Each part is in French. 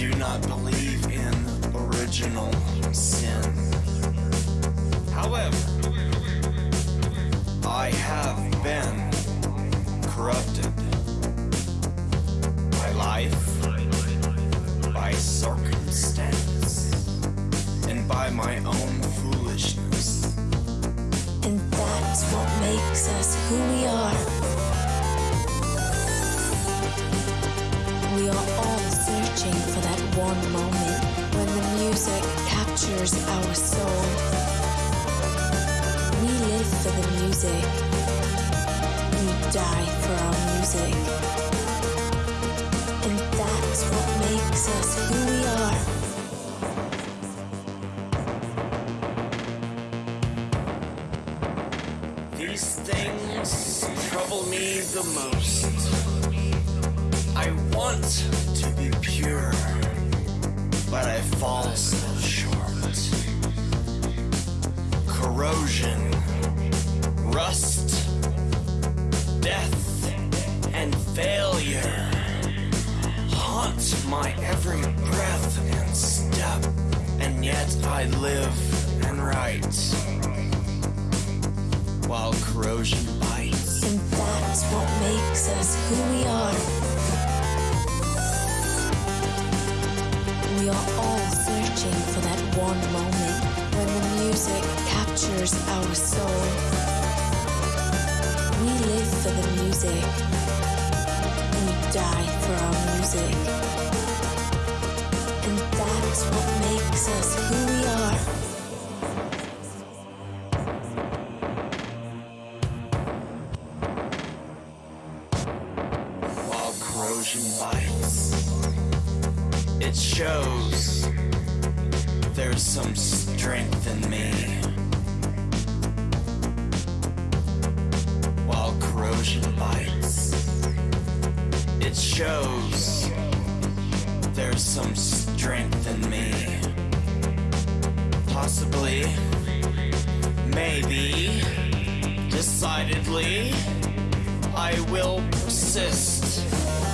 do not believe in original Thank you.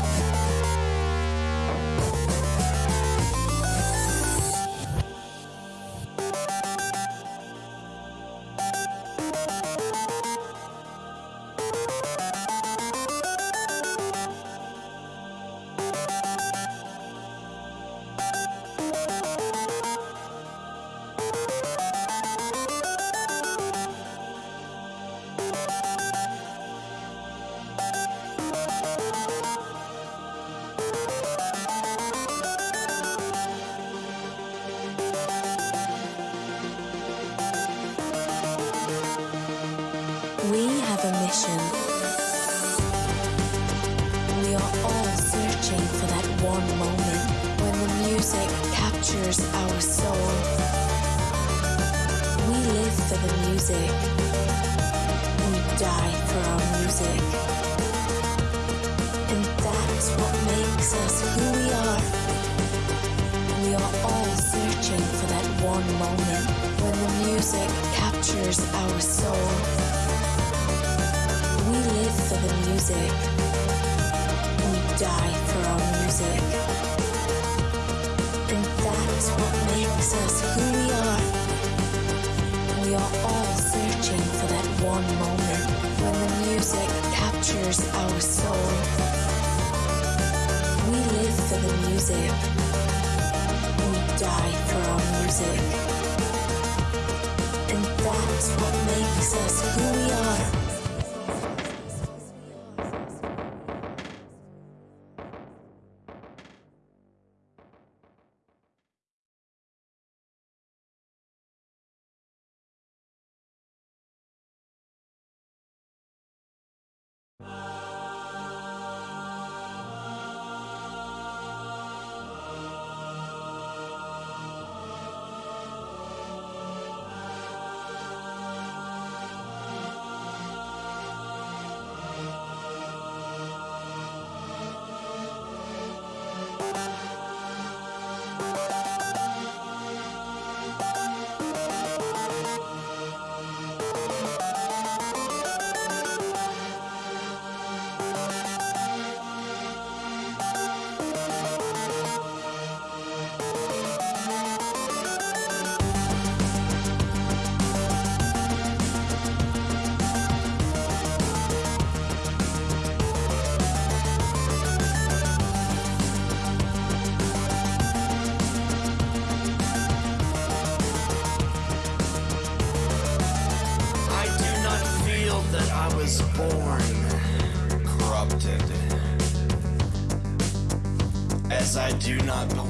Do not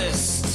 racist.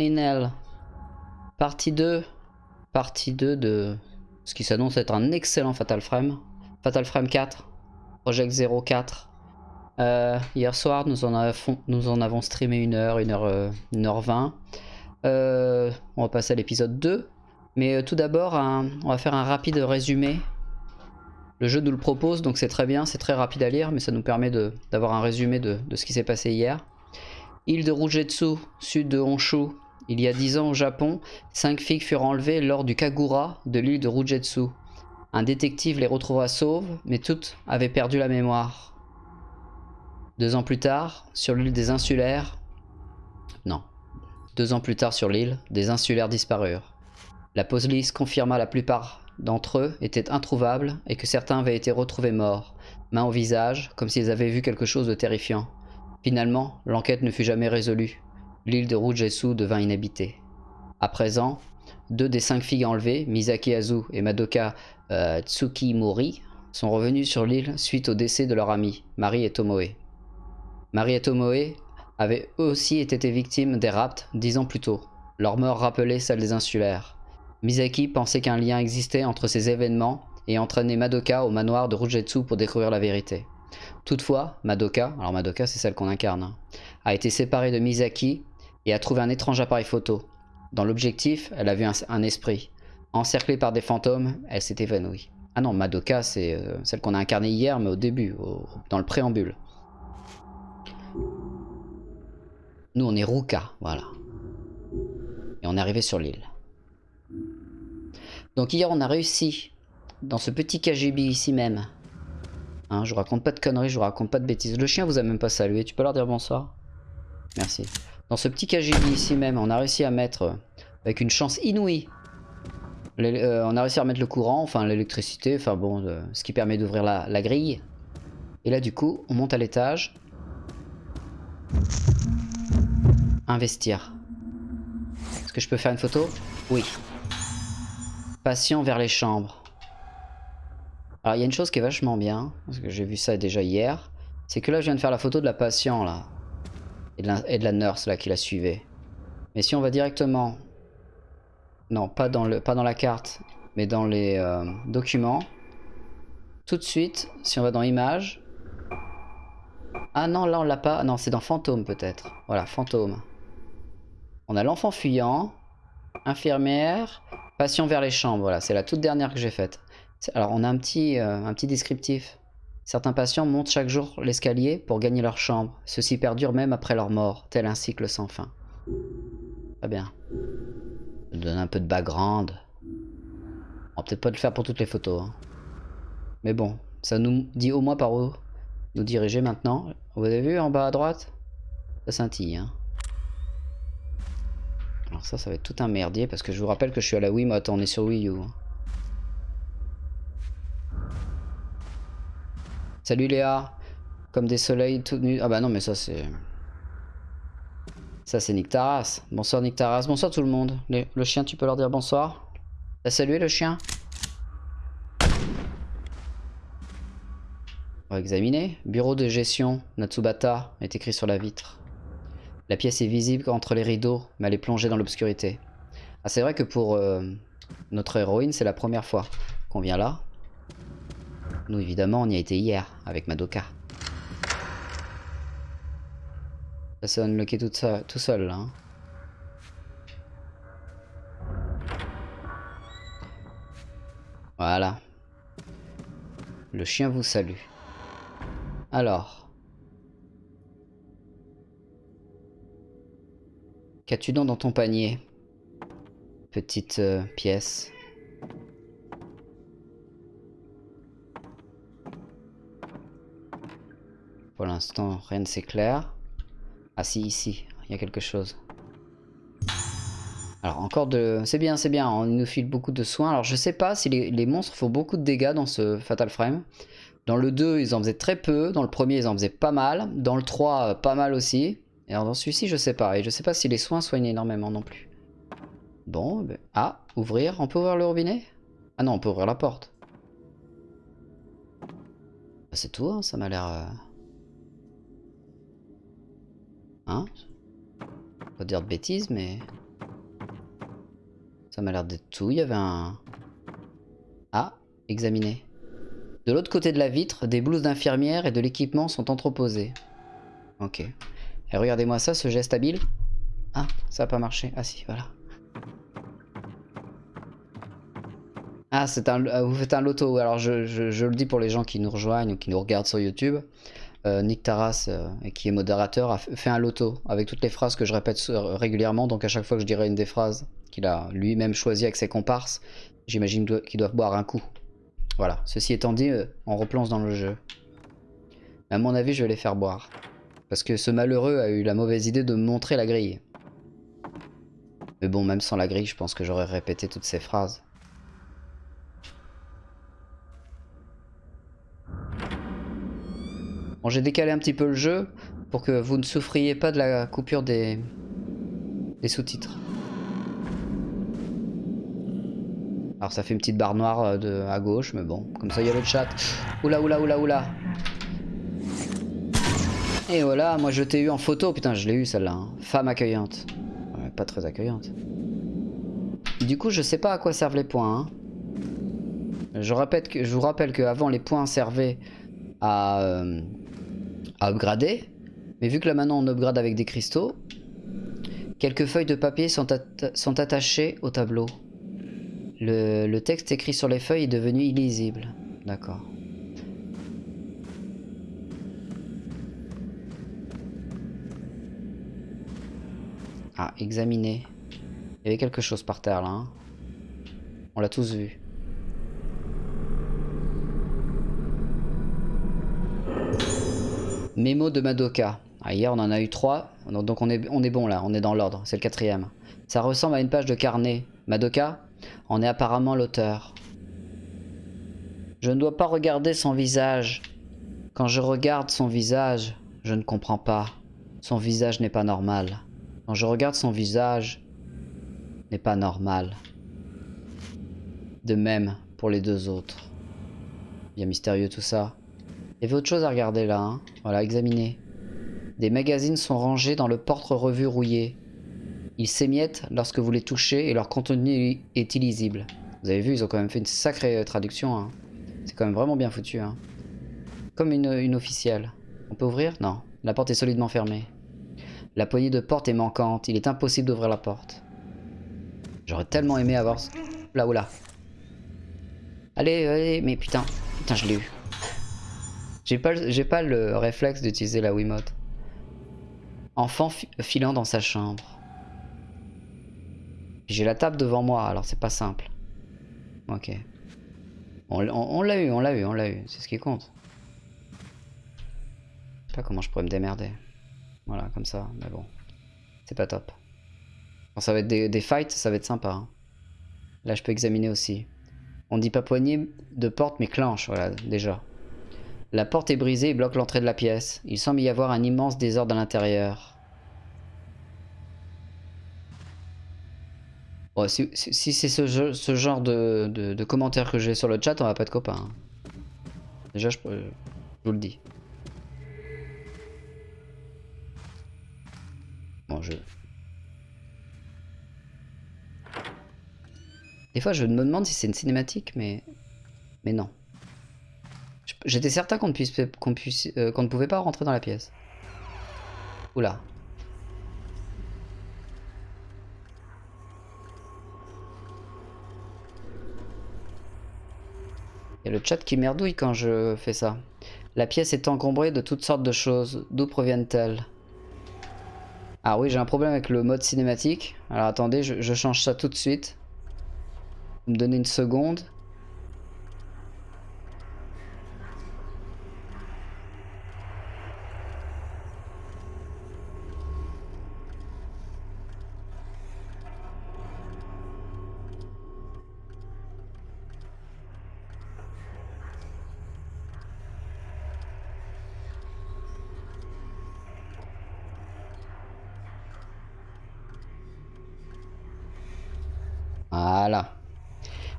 In Hell. Partie 2. Partie 2 de ce qui s'annonce être un excellent Fatal Frame. Fatal Frame 4. Project 04. Euh, hier soir, nous en, avons, streamé une heure, une heure, euh, une heure 20. Euh, on va passer à l'épisode 2. Mais tout d'abord, on va faire un rapide résumé. Le jeu nous le propose, donc c'est très bien, c'est très rapide à lire, mais ça nous permet d'avoir un résumé de, de ce qui s'est passé hier. Île de Rujetsu, sud de Honshu. Il y a 10 ans au Japon, cinq filles furent enlevées lors du Kagura de l'île de Rujetsu. Un détective les retrouva sauves, mais toutes avaient perdu la mémoire. Deux ans plus tard, sur l'île des Insulaires... Non. Deux ans plus tard sur l'île, des Insulaires disparurent. La police confirma la plupart d'entre eux étaient introuvables et que certains avaient été retrouvés morts, main au visage, comme s'ils avaient vu quelque chose de terrifiant. Finalement, l'enquête ne fut jamais résolue. L'île de Rujetsu devint inhabitée. À présent, deux des cinq filles enlevées, Misaki Azu et Madoka euh, Tsukimori, sont revenues sur l'île suite au décès de leur amie, Marie et Tomoe. Marie et Tomoe avaient eux aussi été victimes des rapts dix ans plus tôt. Leur mort rappelait celle des insulaires. Misaki pensait qu'un lien existait entre ces événements et entraîner Madoka au manoir de Rujetsu pour découvrir la vérité. Toutefois, Madoka, alors Madoka c'est celle qu'on incarne, hein, a été séparée de Misaki et a trouvé un étrange appareil photo. Dans l'objectif, elle a vu un, esprit. Encerclée par des fantômes, elle s'est évanouie. Ah non, Madoka c'est euh, celle qu'on a incarnée hier mais au début, dans le préambule. Nous on est Ruka, voilà. Et on est arrivé sur l'île. Donc hier on a réussi dans ce petit KGB ici même. Hein, je vous raconte pas de conneries, je vous raconte pas de bêtises. Le chien vous a même pas salué, tu peux leur dire bonsoir Merci. Dans ce petit KGB ici même, on a réussi à mettre, euh, avec une chance inouïe, euh, on a réussi à remettre le courant, enfin l'électricité, enfin bon, euh, ce qui permet d'ouvrir la, la grille. Et là du coup, on monte à l'étage. Investir. Est-ce que je peux faire une photo? Oui. Patient vers les chambres. Alors il y a une chose qui est vachement bien, parce que j'ai vu ça déjà hier, c'est que là je viens de faire la photo de la patient là, et de la, nurse là qui la suivait. Mais si on va directement, non pas dans, le, pas dans la carte, mais dans les euh, documents, tout de suite, si on va dans images, ah non là on l'a pas, non c'est dans fantôme peut-être, voilà fantôme. On a l'enfant fuyant, infirmière, patient vers les chambres, voilà c'est la toute dernière que j'ai faite. Alors on a un petit, euh, un petit descriptif. Certains patients montent chaque jour l'escalier pour gagner leur chambre. Ceci perdure même après leur mort, tel un cycle sans fin. Très bien. Donne un peu de background. On va peut-être pas le faire pour toutes les photos. hein. Mais bon, ça nous dit au moins par où nous diriger maintenant. Vous avez vu en bas à droite? Ça scintille. Hein. Alors ça, ça va être tout un merdier parce que je vous rappelle que je suis à la Wiimote, on est sur Wii U. Salut Léa Comme des soleils tout nus. Ah bah non mais ça c'est... Ça c'est Nick Taras. Bonsoir Nick Taras. Bonsoir tout le monde. Le chien tu peux leur dire bonsoir T'as salué le chien? On va examiner. Bureau de gestion Natsubata est écrit sur la vitre. La pièce est visible entre les rideaux, mais elle est plongée dans l'obscurité. Ah c'est vrai que pour euh, notre héroïne c'est la première fois qu'on vient là. Nous, évidemment, on y a été hier, avec Madoka. Ça s'est unlocké tout, tout seul, là. hein. Voilà. Le chien vous salue. Alors. Qu'as-tu dans ton panier? Petite euh, pièce. L'instant, rien ne s'éclaire. Ah si, ici, il y a quelque chose. Alors encore de... C'est bien, c'est bien, on nous file beaucoup de soins. Alors je sais pas si les, monstres font beaucoup de dégâts dans ce Fatal Frame. Dans le 2, ils en faisaient très peu. Dans le premier, ils en faisaient pas mal. Dans le 3, euh, pas mal aussi. Et dans celui-ci, je sais pas. Et je sais pas si les soins soignent énormément non plus. Bon, ben- ah, ouvrir. On peut ouvrir le robinet? Ah non, on peut ouvrir la porte. Bah, C'est tout, hein, ça m'a l'air... Hein Pas dire de bêtises, mais... Ça m'a l'air d'être tout. Il y avait un... Ah, examiner. De l'autre côté de la vitre, des blouses d'infirmière et de l'équipement sont entreposés. Ok. Et regardez-moi ça, ce geste habile. Ah, ça a pas marché. Ah si, voilà. Ah, c'est un, ah, vous faites un loto. Alors, je, je- je le dis pour les gens qui nous rejoignent ou qui nous regardent sur YouTube. Euh, Nick Taras, euh, qui est modérateur, a fait un loto avec toutes les phrases que je répète euh, régulièrement. Donc, à chaque fois que je dirai une des phrases qu'il a lui-même choisi avec ses comparses, j'imagine qu'ils doivent boire un coup. Voilà. Ceci étant dit, on replonge dans le jeu. À mon avis, je vais les faire boire. Parce que ce malheureux a eu la mauvaise idée de me montrer la grille. Mais bon, même sans la grille, je pense que j'aurais répété toutes ces phrases. Bon, j'ai décalé un petit peu le jeu pour que vous ne souffriez pas de la coupure des, des sous-titres. Alors ça fait une petite barre noire euh, à gauche, mais bon, comme ça il y a le chat. Oula, oula, oula, oula. Et voilà, moi je t'ai eu en photo, putain je l'ai eu celle-là. hein. Femme accueillante. Ouais, pas très accueillante. Du coup je sais pas à quoi servent les points. hein. Je vous rappelle qu'avant les points servaient à, euh, à upgrader. Mais vu que là maintenant on upgrade avec des cristaux, quelques feuilles de papier sont, sont attachées au tableau. Le, le texte écrit sur les feuilles est devenu illisible. D'accord. Ah, examiner. Il y avait quelque chose par terre là. Hein. On l'a tous vu. Mémo de Madoka. Ah, hier on en a eu trois, donc on est, on est bon là, on est dans l'ordre, c'est le quatrième. Ça ressemble à une page de carnet. Madoka en est apparemment l'auteur. Je ne dois pas regarder son visage. Quand je regarde son visage, je ne comprends pas. Son visage n'est pas normal. Quand je regarde son visage, n'est pas normal. De même pour les deux autres. Bien mystérieux tout ça. Il y avait autre chose à regarder là. Hein. Voilà, examiner. Des magazines sont rangés dans le porte-revue rouillé. Ils s'émiettent lorsque vous les touchez et leur contenu est illisible. Vous avez vu, ils ont quand même fait une sacrée traduction. Hein. C'est quand même vraiment bien foutu. Hein. Comme une, une officielle. On peut ouvrir? Non. La porte est solidement fermée. La poignée de porte est manquante, il est impossible d'ouvrir la porte. J'aurais tellement aimé avoir... Là, là. Allez, allez, mais putain, putain, je l'ai eu. J'ai pas, le réflexe d'utiliser la Wiimote. Enfant filant dans sa chambre. J'ai la table devant moi, alors c'est pas simple. Ok. On, l'a eu, on l'a eu, on l'a eu. C'est ce qui compte. Je sais pas comment je pourrais me démerder. Voilà, comme ça, mais bon. C'est pas top. Quand ça va être des, fights, ça va être sympa. Hein. Là, je peux examiner aussi. On dit pas poignée de porte, mais clenche, voilà, déjà. La porte est brisée et bloque l'entrée de la pièce. Il semble y avoir un immense désordre à l'intérieur. si, c'est ce, genre de, de, commentaires que j'ai sur le chat, on va pas être copains. Hein. Déjà, je vous le dis. Des fois, je me demande si c'est une cinématique, mais... Mais non. J'étais certain qu'on ne, puisse, qu'on puisse, euh, qu'on ne pouvait pas rentrer dans la pièce. Oula. Il y a le chat qui merdouille quand je fais ça. La pièce est encombrée de toutes sortes de choses. D'où proviennent-elles? Ah oui, j'ai un problème avec le mode cinématique. Alors attendez, je, change ça tout de suite. Vous me donnez une seconde.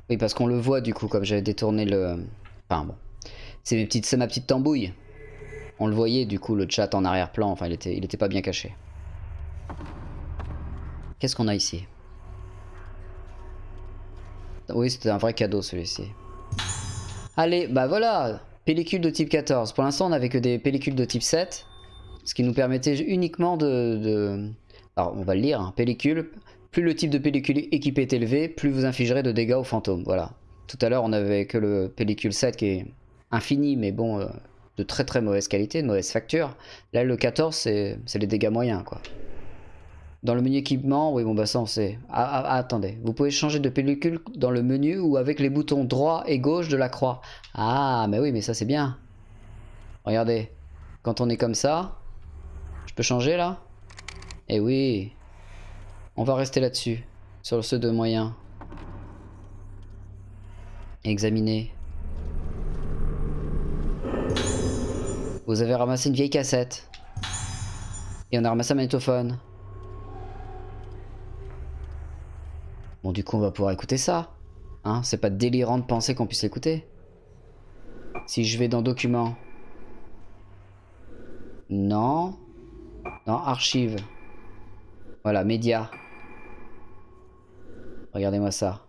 Oui, parce qu'on le voit du coup, comme j'avais détourné le... Enfin bon. C'est ma petite tambouille. On le voyait du coup, le chat en arrière-plan. Enfin, il était, il était pas bien caché. Qu'est-ce qu'on a ici? Oui, c'était un vrai cadeau celui-ci. Allez, bah voilà Pellicule de type 14. Pour l'instant, on n'avait que des pellicules de type 7. Ce qui nous permettait uniquement de... Alors, on va le lire. Hein. Pellicule, plus le type de pellicule équipé est élevé, plus vous infligerez de dégâts aux fantômes. Voilà. Tout à l'heure, on avait que le pellicule 7 qui est infini, mais bon, euh, de très très mauvaise qualité, de mauvaise facture. Là, le 14, c'est les dégâts moyens, quoi. Dans le menu équipement, oui, bon, bah ça, on sait. Ah, ah, ah, attendez, vous pouvez changer de pellicule dans le menu ou avec les boutons droit et gauche de la croix. Ah, mais oui, mais ça, c'est bien. Regardez, quand on est comme ça, je peux changer, là? Eh oui, on va rester là-dessus, sur ceux de moyens. Examiner. Vous avez ramassé une vieille cassette. Et on a ramassé un magnétophone. Bon, du coup, on va pouvoir écouter ça. Hein C'est pas délirant de penser qu'on puisse l'écouter. Si je vais dans Documents. Non. Dans Archives. Voilà, Médias. Regardez-moi ça.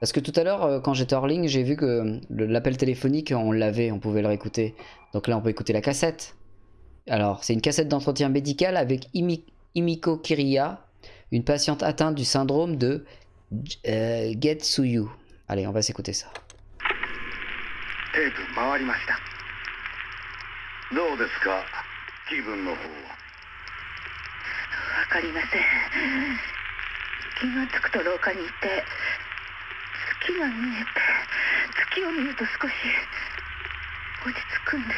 Parce que tout à l'heure, euh, quand j'étais hors ligne, j'ai vu que le- l'appel téléphonique, on l'avait, on pouvait le réécouter. Donc là, on peut écouter la cassette. Alors, c'est une cassette d'entretien médical avec Imi- Imiko Kiriya, une patiente atteinte du syndrome de J- euh, Getsuyu. Allez, on va s'écouter ça. テープ回りましたどうですか気分の方はわかりません 気がつくと廊下にいて月が見えて月を見ると少し落ち着くんで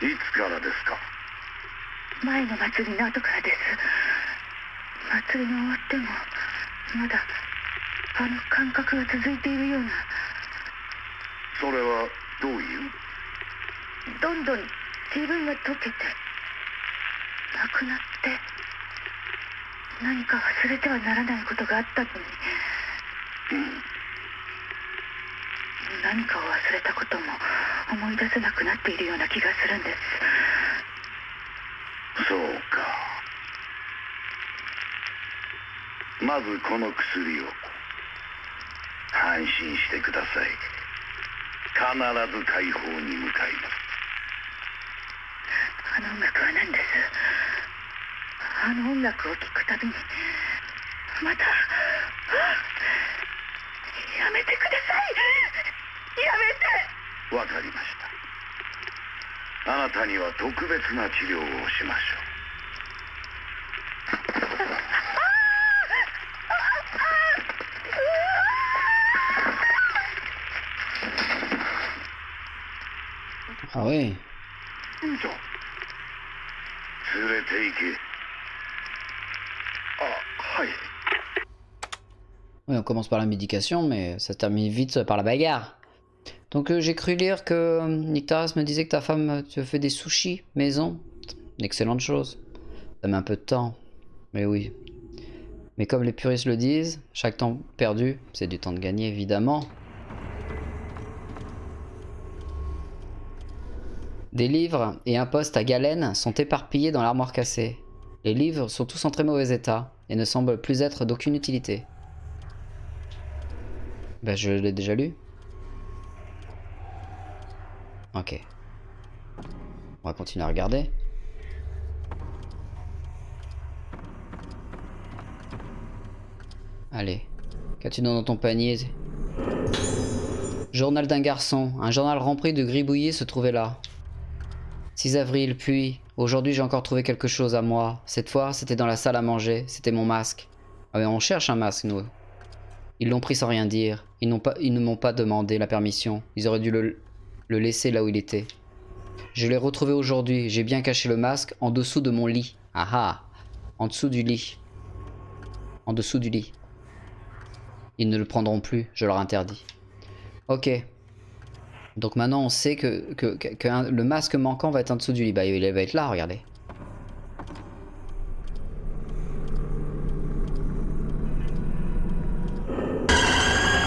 す。いつからですか？前の祭りの後からです。祭りが終わってもまだあの感覚が続いているような。それはどういう？どんどん自分が溶けてなくなって何か忘れてはならないことがあったのに何かを忘れたことも思い出せなくなっているような気がするんです。そうか。まずこの薬を。安心してください。必ず解放に向かいます。あの音楽は何です？あの音楽を聴くたびにまたやめてください。やめて。わかりました。あなたには特別な治療をしましょう。Commence par la médication, mais ça termine vite par la bagarre. Donc euh, j'ai cru lire que euh, Nictaras me disait que ta femme euh, te fait des sushis maison. Une excellente chose. Ça met un peu de temps. Mais oui. Mais comme les puristes le disent, chaque temps perdu, c'est du temps de gagner, évidemment. Des livres et un poste à galène sont éparpillés dans l'armoire cassée. Les livres sont tous en très mauvais état et ne semblent plus être d'aucune utilité. Bah je l'ai déjà lu. Ok. On va continuer à regarder. Allez. Qu'as-tu dans ton panier? Journal d'un garçon. Un journal rempli de gribouillis se trouvait là. 6 avril, puis... Aujourd'hui j'ai encore trouvé quelque chose à moi. Cette fois c'était dans la salle à manger. C'était mon masque. Ah mais on cherche un masque nous. Ils l'ont pris sans rien dire. Ils, ne m'ont pas demandé la permission. Ils auraient dû le, laisser là où il était. Je l'ai retrouvé aujourd'hui. J'ai bien caché le masque en dessous de mon lit. Ah ah En dessous du lit. En dessous du lit. Ils ne le prendront plus. Je leur interdis. Ok. Donc maintenant on sait que, que, le masque manquant va être en dessous du lit. Bah il va être là, regardez.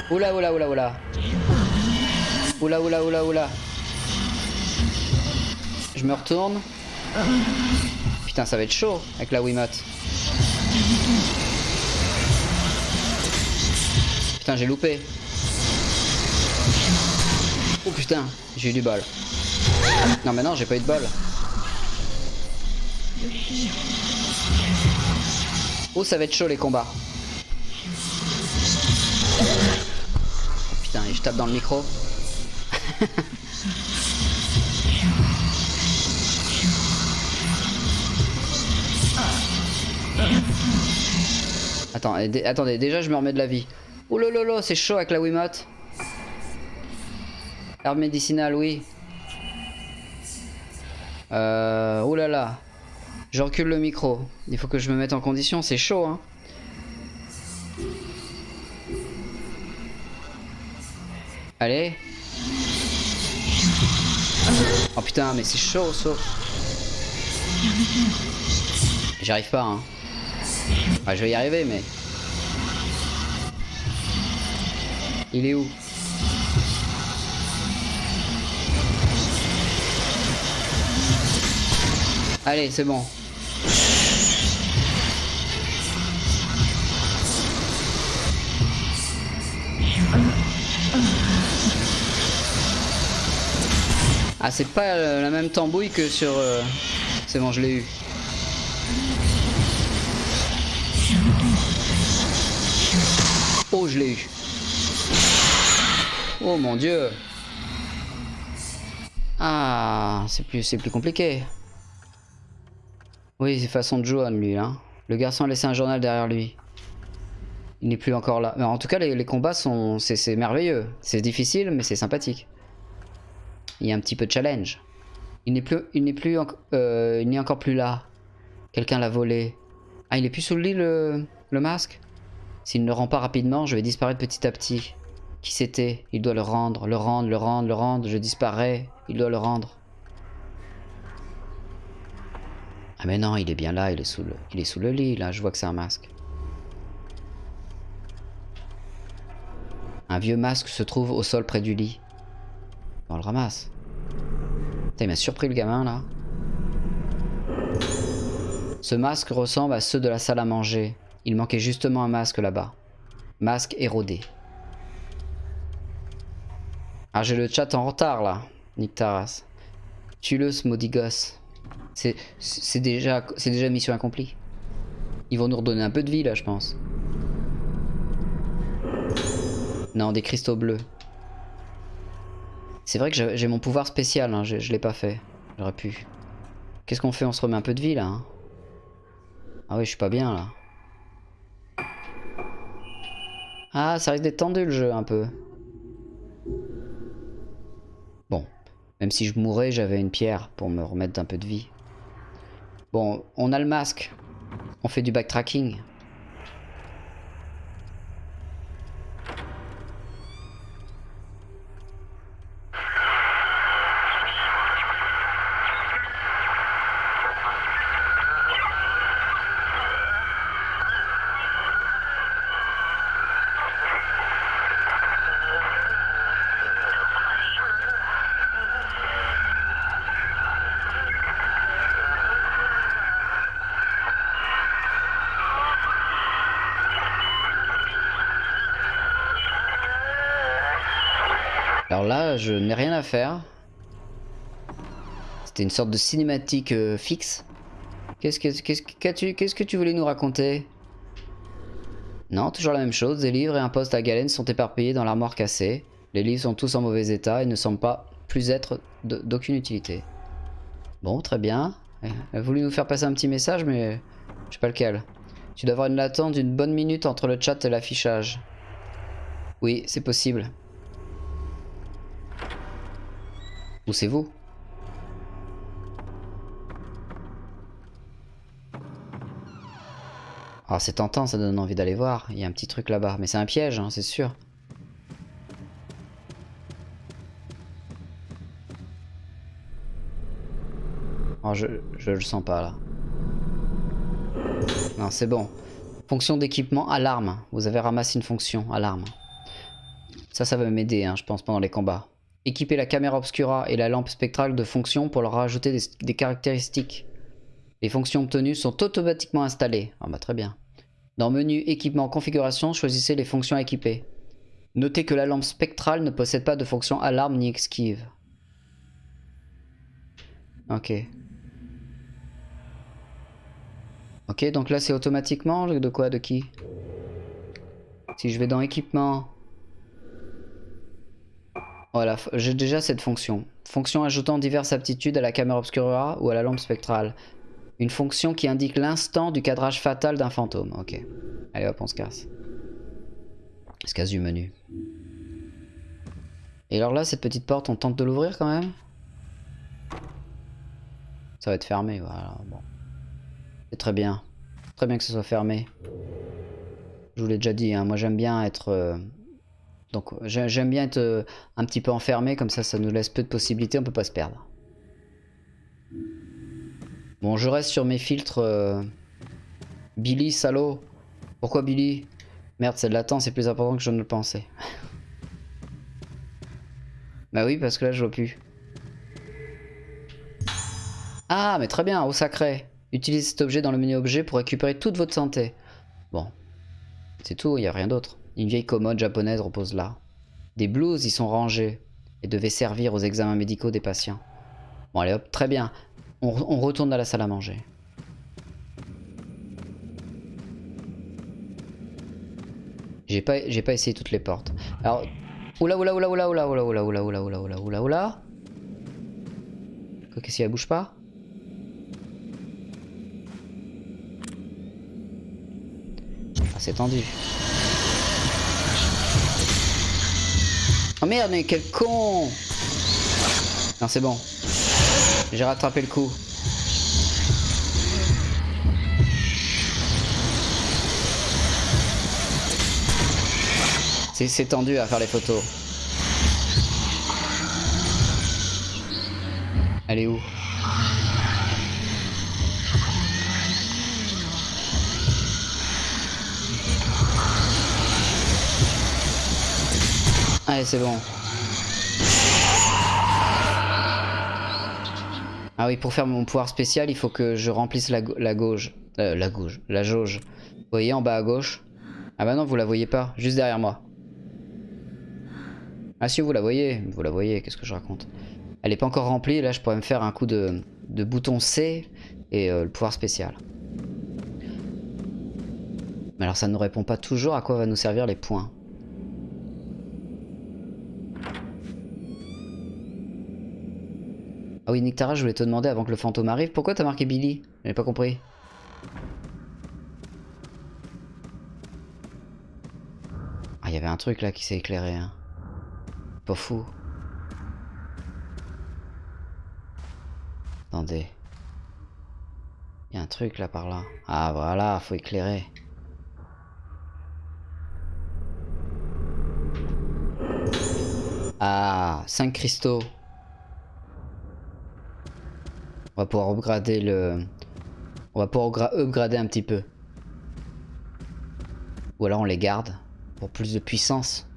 Oula oula oula oula. Oula oula oula oula. Je me retourne. Putain ça va être chaud avec la Wiimote. Putain j'ai loupé. Oh putain, j'ai eu du bol. Non mais non, j'ai pas eu de bol. Oh ça va être chaud les combats. Dans le micro. Attends, dé- attendez, déjà je me remets de la vie. Oh lolo, c'est chaud avec la Wiimote. Herbe médicinale, oui. Euh, là. Je recule le micro. Il faut que je me mette en condition, c'est chaud, hein. Allez. Oh putain, mais c'est chaud, chaud. J'arrive pas, hein. Ouais, je vais y arriver, mais... Il est où? Allez, c'est bon. Ah, c'est pas euh, la même tambouille que sur... euh, C'est bon, je l'ai eu. Oh, je l'ai eu. Oh mon dieu. Ah, c'est plus, c'est plus compliqué. Oui, c'est façon de Johan, lui, hein. Le garçon a laissé un journal derrière lui. Il n'est plus encore là. Mais en tout cas, les, les combats sont... C'est c'est merveilleux. C'est difficile, mais c'est sympathique. Il y a un petit peu de challenge. Il n'est plus... Il n'est plus... euh, il n'est encore plus là. Quelqu'un l'a volé. Ah, il est plus sous le lit, le, le masque? S'il ne le rend pas rapidement, je vais disparaître petit à petit. Qui c'était? Il doit le rendre, le rendre, le rendre, le rendre. Je disparais. Il doit le rendre. Ah mais non, il est bien là, il est sous le, il est sous le lit, là, je vois que c'est un masque. Un vieux masque se trouve au sol près du lit. On le ramasse. Il m'a surpris le gamin, là. Ce masque ressemble à ceux de la salle à manger. Il manquait justement un masque là-bas. Masque érodé. Ah, j'ai le chat en retard, là. Nick Taras. Tue-le, ce maudit gosse. C'est déjà, c'est déjà mission accomplie. Ils vont nous redonner un peu de vie là, je pense. Non, des cristaux bleus. C'est vrai que j'ai mon pouvoir spécial, hein, je, je l'ai pas fait. J'aurais pu. Qu'est-ce qu'on fait? On se remet un peu de vie là. hein ah oui, je suis pas bien là. Ah, ça risque d'être tendu le jeu un peu. Bon, même si je mourais, j'avais une pierre pour me remettre d'un peu de vie. Bon, on a le masque. On fait du backtracking. Alors là, je n'ai rien à faire. C'était une sorte de cinématique euh, fixe. Qu'est-ce que, tu voulais nous raconter? Non, toujours la même chose. Des livres et un poste à galène sont éparpillés dans l'armoire cassée. Les livres sont tous en mauvais état et ne semblent pas plus être d'aucune utilité. Bon, très bien. Elle a voulu nous faire passer un petit message, mais je sais pas lequel. Tu dois avoir une latence d'une bonne minute entre le chat et l'affichage. Oui, c'est possible. Ou c'est vous? Alors c'est tentant, ça donne envie d'aller voir. Il y a un petit truc là-bas. Mais c'est un piège, hein, c'est sûr. Oh, je, le sens pas là. Non, c'est bon. Fonction d'équipement, alarme. Vous avez ramassé une fonction, alarme. Ça, ça va m'aider, hein, je pense, pendant les combats. Équiper la caméra obscura et la lampe spectrale de fonctions pour leur rajouter des, des caractéristiques. Les fonctions obtenues sont automatiquement installées. Ah bah très bien. Dans menu équipement configuration, choisissez les fonctions à équiper. Notez que la lampe spectrale ne possède pas de fonction alarme ni esquive. Ok. Ok, donc là c'est automatiquement de quoi De qui? Si je vais dans équipement. Voilà, j'ai déjà cette fonction. Fonction ajoutant diverses aptitudes à la caméra obscura ou à la lampe spectrale. Une fonction qui indique l'instant du cadrage fatal d'un fantôme. Ok. Allez hop, on se casse. On se casse du menu. Et alors là, cette petite porte, on tente de l'ouvrir quand même? Ça va être fermé, voilà. Bon. C'est très bien. Très bien que ce soit fermé. Je vous l'ai déjà dit, hein, moi j'aime bien être... euh, Donc j'ai- j'aime bien être euh, un petit peu enfermé, comme ça ça nous laisse peu de possibilités, on peut pas se perdre. Bon, je reste sur mes filtres. euh, Billy, salaud. Pourquoi Billy? Merde, c'est de l'attente, c'est plus important que je ne le pensais. bah oui, parce que là, je vois plus. Ah, mais très bien, au sacré. Utilisez cet objet dans le menu objet pour récupérer toute votre santé. Bon. C'est tout, il n'y a rien d'autre. Une vieille commode japonaise repose là. Des blouses y sont rangées et devaient servir aux examens médicaux des patients. Bon allez hop, très bien. On, retourne dans la salle à manger. J'ai pas, pas essayé toutes les portes. Alors, oula oula oula oula oula oula oula oula oula oula oula oula oula. Qu'est-ce qu'elle bouge pas Ah c'est tendu. Oh merde mais quel con Non c'est bon. J'ai rattrapé le coup. C'est tendu à faire les photos. Elle est où? Allez, c'est bon. Ah oui, pour faire mon pouvoir spécial, il faut que je remplisse la, gauche. Euh, la gauche. La jauge. Vous voyez en bas à gauche? Ah bah non, vous la voyez pas. Juste derrière moi. Ah si, vous la voyez. Vous la voyez, qu'est-ce que je raconte? Elle est pas encore remplie. Là, je pourrais me faire un coup de, bouton C et euh, le pouvoir spécial. Mais alors, ça ne nous répond pas toujours à quoi va nous servir les points. Ah oui, Nictara, je voulais te demander avant que le fantôme arrive, pourquoi t'as marqué Billy? J'avais pas compris. Ah, il y avait un truc là qui s'est éclairé. Hein. Pas fou. Attendez. Il y a un truc là par là. Ah voilà, faut éclairer. Ah, 5 cristaux. On va pouvoir upgrader le... On va pouvoir upgrader un petit peu. Ou alors on les garde pour plus de puissance.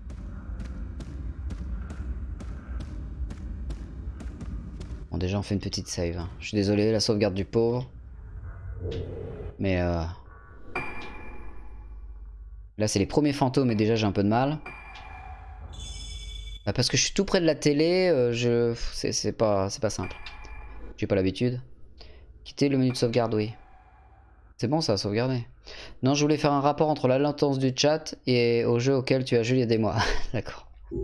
Bon déjà on fait une petite save. Hein. Je suis désolé, la sauvegarde du pauvre. Mais euh... Là c'est les premiers fantômes et déjà j'ai un peu de mal. Bah, parce que je suis tout près de la télé, euh, je... c'est pas, pas simple. J'ai pas l'habitude? Quitter le menu de sauvegarde, oui. C'est bon ça, sauvegarder. Non, je voulais faire un rapport entre la latence du chat et au jeu auquel tu as joué il y a des mois. D'accord. Tu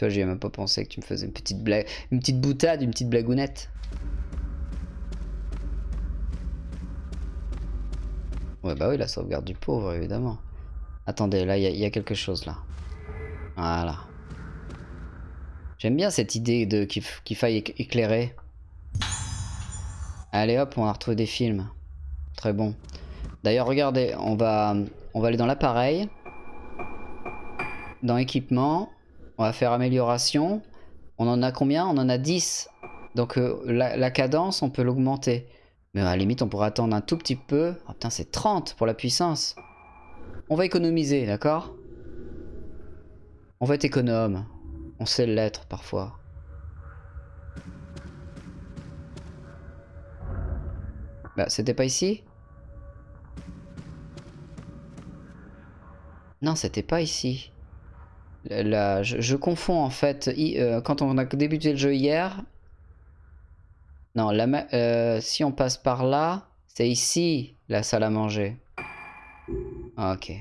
vois, j'y ai même pas pensé que tu me faisais une petite blague, une petite boutade, une petite blagounette. Ouais, bah oui, la sauvegarde du pauvre, évidemment. Attendez, là, il y, a quelque chose, là. Voilà. J'aime bien cette idée de qu'il faille éclairer. Allez hop, on a retrouvé des films. Très bon. D'ailleurs, regardez, on va, on va aller dans l'appareil. Dans équipement. On va faire amélioration. On en a combien? On en a 10. Donc euh, la, la, cadence, on peut l'augmenter. Mais à la limite, on pourrait attendre un tout petit peu. Oh putain, c'est 30 pour la puissance. On va économiser, d'accord? On va être économe. On sait l'être parfois. Bah, c'était pas ici? Non, c'était pas ici. Là, je, confonds en fait. Euh, quand on a débuté le jeu hier. Non, euh, si on passe par là, c'est ici la salle à manger. Ah, ok.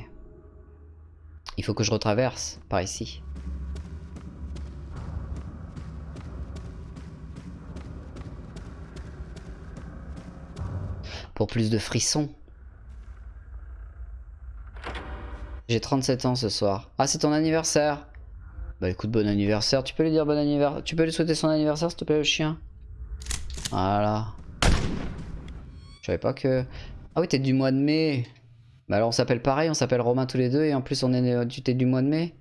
Il faut que je retraverse par ici. Pour plus de frissons. J'ai 37 ans ce soir. Ah, c'est ton anniversaire. Bah écoute, bon anniversaire. Tu peux lui dire bon anniversaire. Tu peux lui souhaiter son anniversaire, s'il te plaît, le chien? Voilà. Je savais pas que... Ah oui, t'es du mois de mai. Bah alors on s'appelle pareil, on s'appelle Romain tous les deux. Et en plus, on est... tu t'es du mois de mai?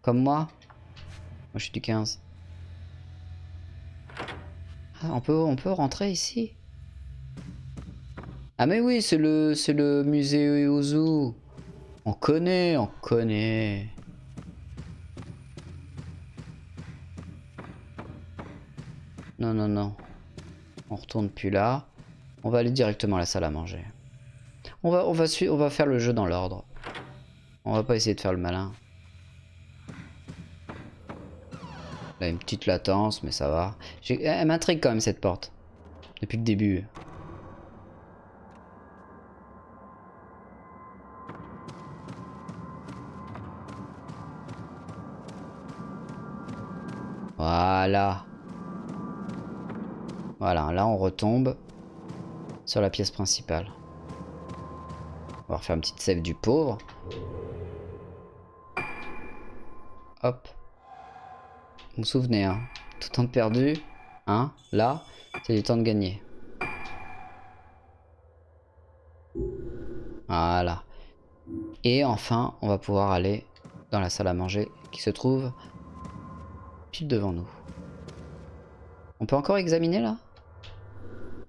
Comme moi? Moi, je suis du 15. Ah, on peut, on peut rentrer ici? Ah mais oui, c'est le, musée Ozu. On connaît, on connaît. Non, non, non. On retourne plus là. On va aller directement à la salle à manger. On va, on va, faire le jeu dans l'ordre. On va pas essayer de faire le malin. Là, une petite latence, mais ça va. Elle m'intrigue quand même cette porte. Depuis le début. Voilà. Voilà, là on retombe sur la pièce principale. On va refaire une petite save du pauvre. Hop. Vous vous souvenez, hein. Tout temps de perdu, hein, là, c'est du temps de gagner. Voilà. Et enfin, on va pouvoir aller dans la salle à manger qui se trouve pile devant nous. On peut encore examiner là?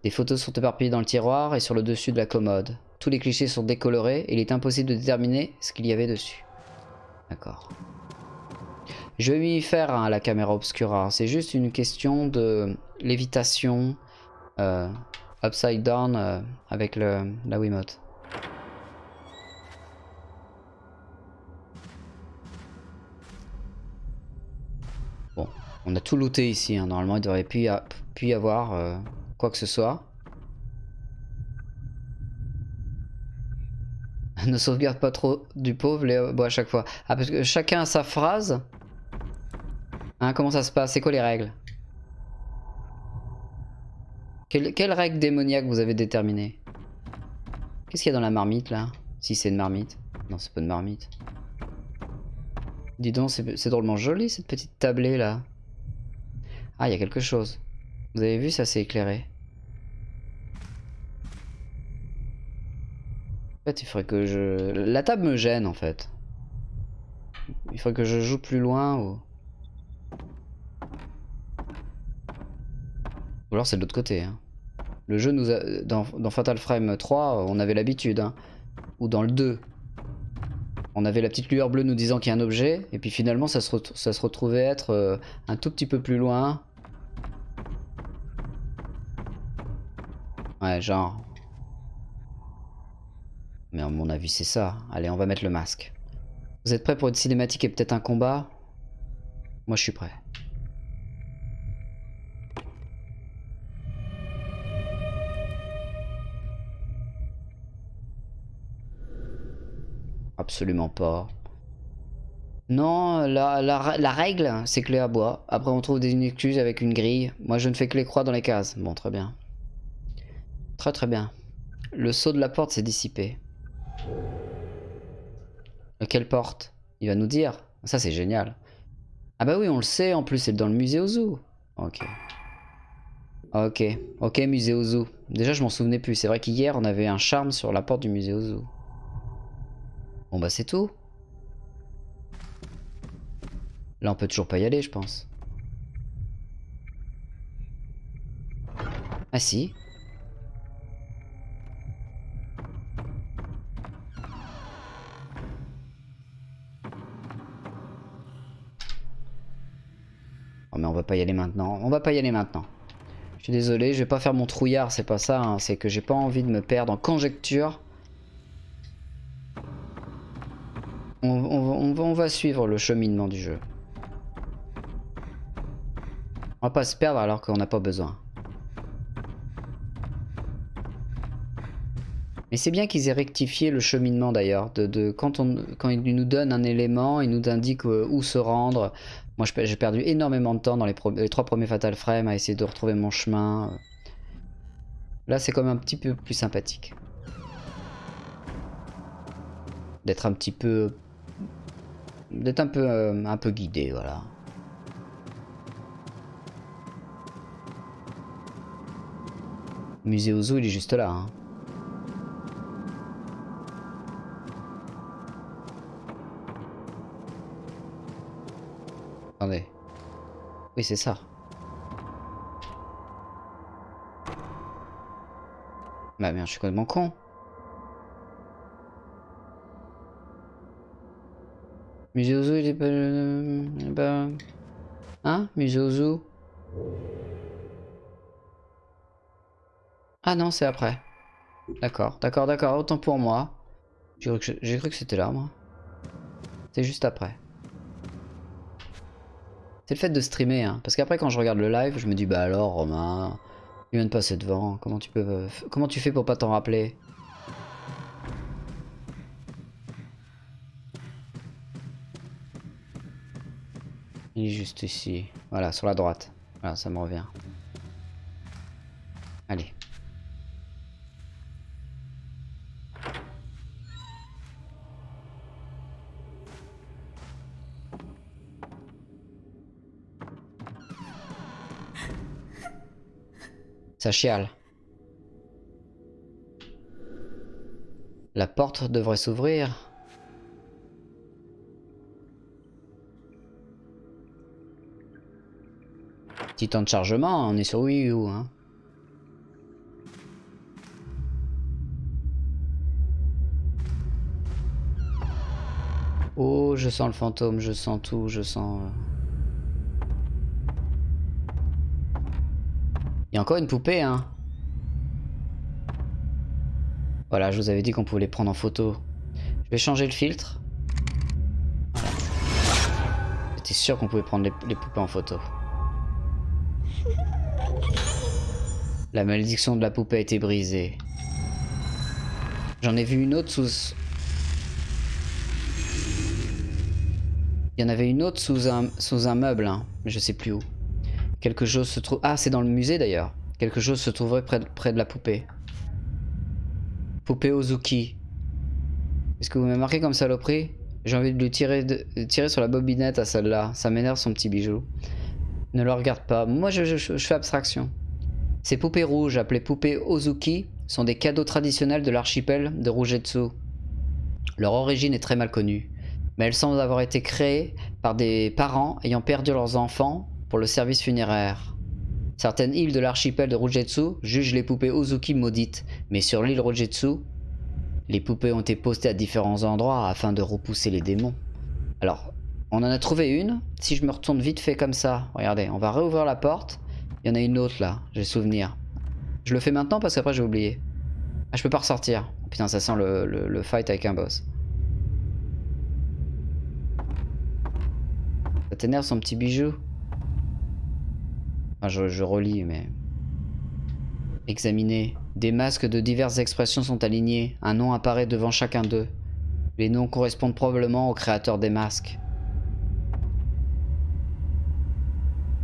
Des photos sont éparpillées dans le tiroir et sur le dessus de la commode. Tous les clichés sont décolorés et il est impossible de déterminer ce qu'il y avait dessus. D'accord. Je vais m'y faire hein, la caméra obscura. C'est juste une question de lévitation euh, upside down euh, avec la Wiimote. On a tout looté ici. hein. Normalement, il devrait plus y, avoir euh, quoi que ce soit. ne sauvegarde pas trop du pauvre Léo. Bon, à chaque fois. Ah, parce que chacun a sa phrase. Hein, comment ça se passe? C'est quoi les règles? Quelle, quelle règle démoniaque vous avez déterminée? Qu'est-ce qu'il y a dans la marmite là? Si c'est une marmite. Non, c'est pas une marmite. Dis donc, c'est drôlement joli cette petite tablée là. Ah, il y a quelque chose. Vous avez vu, ça s'est éclairé. En fait, il faudrait que je... La table me gêne en fait. Il faudrait que je joue plus loin ou... Ou alors c'est de l'autre côté. hein. Le jeu nous a... Dans, dans Fatal Frame 3, on avait l'habitude. hein. Ou dans le 2. On avait la petite lueur bleue nous disant qu'il y a un objet. Et puis finalement ça se, ça se retrouvait être euh, un tout petit peu plus loin. Ouais, genre... Mais à mon avis, c'est ça. Allez, on va mettre le masque. Vous êtes prêts pour une cinématique et peut-être un combat? Moi, je suis prêt. Absolument pas. Non, la, règle, c'est clé à bois. Après, on trouve des excuses avec une grille. Moi, je ne fais que les croix dans les cases. Bon, très bien. Très très bien. Le saut de la porte s'est dissipé. Quelle porte? Il va nous dire. Ça c'est génial. Ah bah oui, on le sait, en plus c'est dans le musée au zoo. Ok. Ok, ok musée au zoo. Déjà je m'en souvenais plus, c'est vrai qu'hier on avait un charme sur la porte du musée au zoo. Bon bah c'est tout. Là on peut toujours pas y aller je pense. Ah si. Oh mais on va pas y aller maintenant. On va pas y aller maintenant. Je suis désolé, je vais pas faire mon trouillard, c'est pas ça. hein. C'est que j'ai pas envie de me perdre en conjecture. On, on- va, suivre le cheminement du jeu. On va pas se perdre alors qu'on n'a pas besoin. Mais c'est bien qu'ils aient rectifié le cheminement d'ailleurs. De, quand, ils nous donnent un élément, ils nous indiquent euh, où se rendre. Moi j'ai perdu énormément de temps dans les, les trois premiers Fatal Frame à essayer de retrouver mon chemin. Là c'est quand même un petit peu plus sympathique. D'être un petit peu... D'être un peu, euh, un peu guidé, voilà. Musée Ozu il est juste là. hein. Attendez. Oui, c'est ça. Bah merde, je suis complètement con. Il est pas... il est pas- Hein Ozu Ah non, c'est après. D'accord, d'accord, d'accord, autant pour moi. J'ai cru que, c'était là, moi. C'est juste après. C'est le fait de streamer, hein. parce qu'après quand je regarde le live, je me dis bah alors Romain, il vient de passer devant, comment tu peux, comment tu fais pour pas t'en rappeler? Juste ici, voilà, sur la droite. Voilà, ça me revient. Allez. Ça chiale. La porte devrait s'ouvrir. Temps de chargement, on est sur Wii U. Hein. Oh, je sens le fantôme, je sens tout, je sens... Euh. Il y a encore une poupée, hein. Voilà, je vous avais dit qu'on pouvait les prendre en photo. Je vais changer le filtre. J'étais sûr qu'on pouvait prendre les, poupées en photo. La malédiction de la poupée a été brisée. J'en ai vu une autre sous... Il y en avait une autre sous un, sous un meuble, hein, mais je sais plus où. Quelque chose se trouve... Ah, c'est dans le musée d'ailleurs. Quelque chose se trouverait près de, près de la poupée. Poupée Ozuki. Est-ce que vous m'avez marqué comme saloperie? J'ai envie de lui tirer, de, tirer sur la bobinette à celle-là. Ça m'énerve son petit bijou. Ne le regarde pas. Moi, je, fais abstraction. Ces poupées rouges, appelées poupées Ozuki, sont des cadeaux traditionnels de l'archipel de Rujetsu. Leur origine est très mal connue, mais elles semblent avoir été créées par des parents ayant perdu leurs enfants pour le service funéraire. Certaines îles de l'archipel de Rujetsu jugent les poupées Ozuki maudites, mais sur l'île Rujetsu, les poupées ont été postées à différents endroits afin de repousser les démons. Alors, on en a trouvé une. Si je me retourne vite fait comme ça, regardez, on va réouvrir la porte. Il y en a une autre là, j'ai souvenir. Je le fais maintenant parce qu'après j'ai oublié. Ah, je peux pas ressortir. putain, ça sent le, le fight avec un boss. Ça t'énerve son petit bijou? Je, relis, mais... Examiner. Des masques de diverses expressions sont alignés. Un nom apparaît devant chacun d'eux. Les noms correspondent probablement au créateur des masques.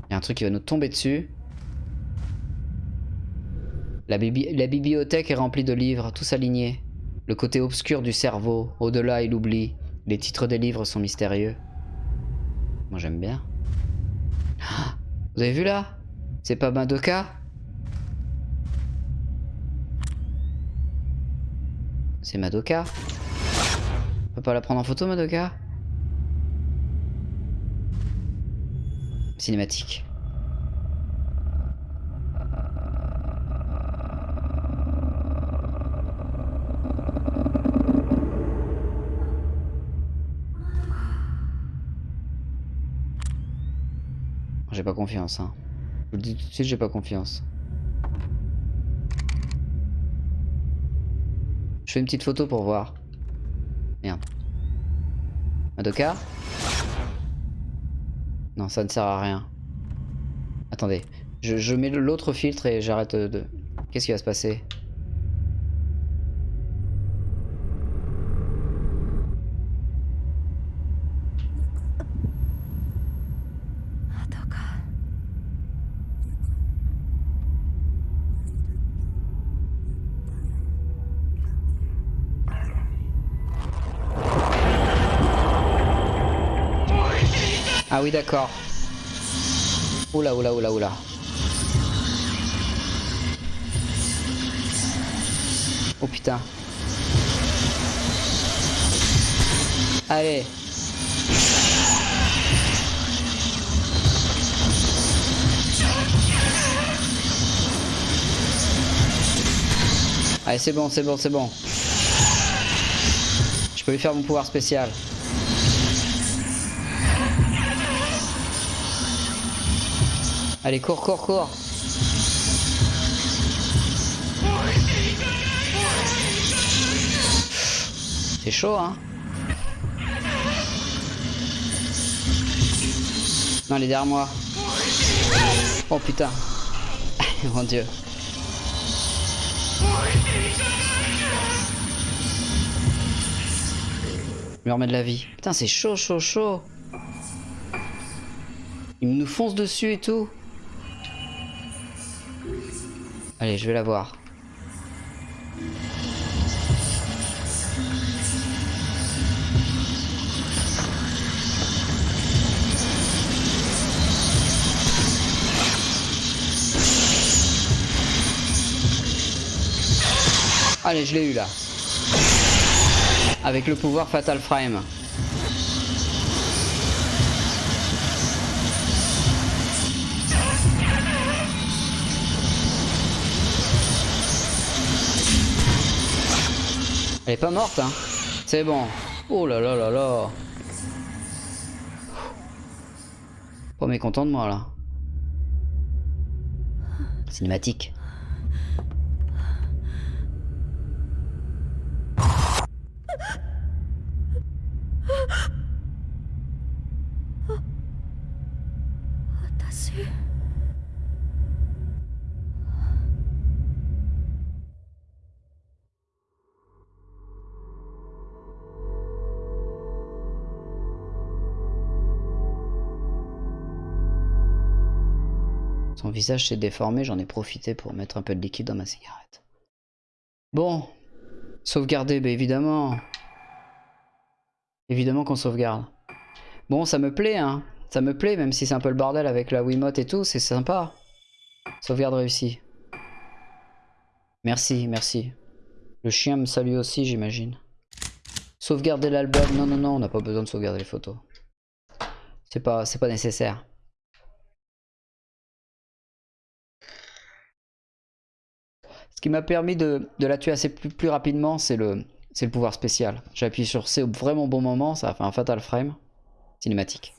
Il y a un truc qui va nous tomber dessus. La, bibliothèque est remplie de livres, tous alignés. Le côté obscur du cerveau, au-delà il oublie. Les titres des livres sont mystérieux. Moi j'aime bien. Ah, vous avez vu là? C'est pas Madoka? C'est Madoka? On peut pas la prendre en photo Madoka? Cinématique. J'ai pas confiance hein. Je vous le dis tout de suite, j'ai pas confiance. Je fais une petite photo pour voir. Merde. Madoka Non, ça ne sert à rien. Attendez. Je, je mets l'autre filtre et j'arrête de... Qu'est-ce qui va se passer? Ah oui, d'accord. Oula, oula, oula, oula. Oh putain. Allez. Allez, c'est bon, c'est bon, c'est bon. Je peux lui faire mon pouvoir spécial. Allez, cours, cours, cours. C'est chaud, hein Non, elle est derrière moi. Oh putain. Mon dieu. Je lui remets de la vie. Putain, c'est chaud, chaud, chaud. Il nous fonce dessus et tout. Allez, je vais la voir. Allez, je l'ai eu là. Avec le pouvoir Fatal Frame. Elle est pas morte, hein. C'est bon. Oh là là là là. Pas mécontent de moi là. Cinématique. S'est déformé, j'en ai profité pour mettre un peu de liquide dans ma cigarette. Bon, sauvegarder, bah évidemment. Évidemment qu'on sauvegarde. Bon, ça me plaît, hein. Ça me plaît, même si c'est un peu le bordel avec la Wiimote et tout, c'est sympa. Sauvegarde réussie. Merci, merci. Le chien me salue aussi, j'imagine. Sauvegarder l'album. Non, non, non, on n'a pas besoin de sauvegarder les photos. C'est pas, c'est pas nécessaire. Ce qui m'a permis de, la tuer assez plus, rapidement, c'est le, le pouvoir spécial. J'ai appuyé sur C au vraiment bon moment, ça a fait un fatal frame. Cinématique.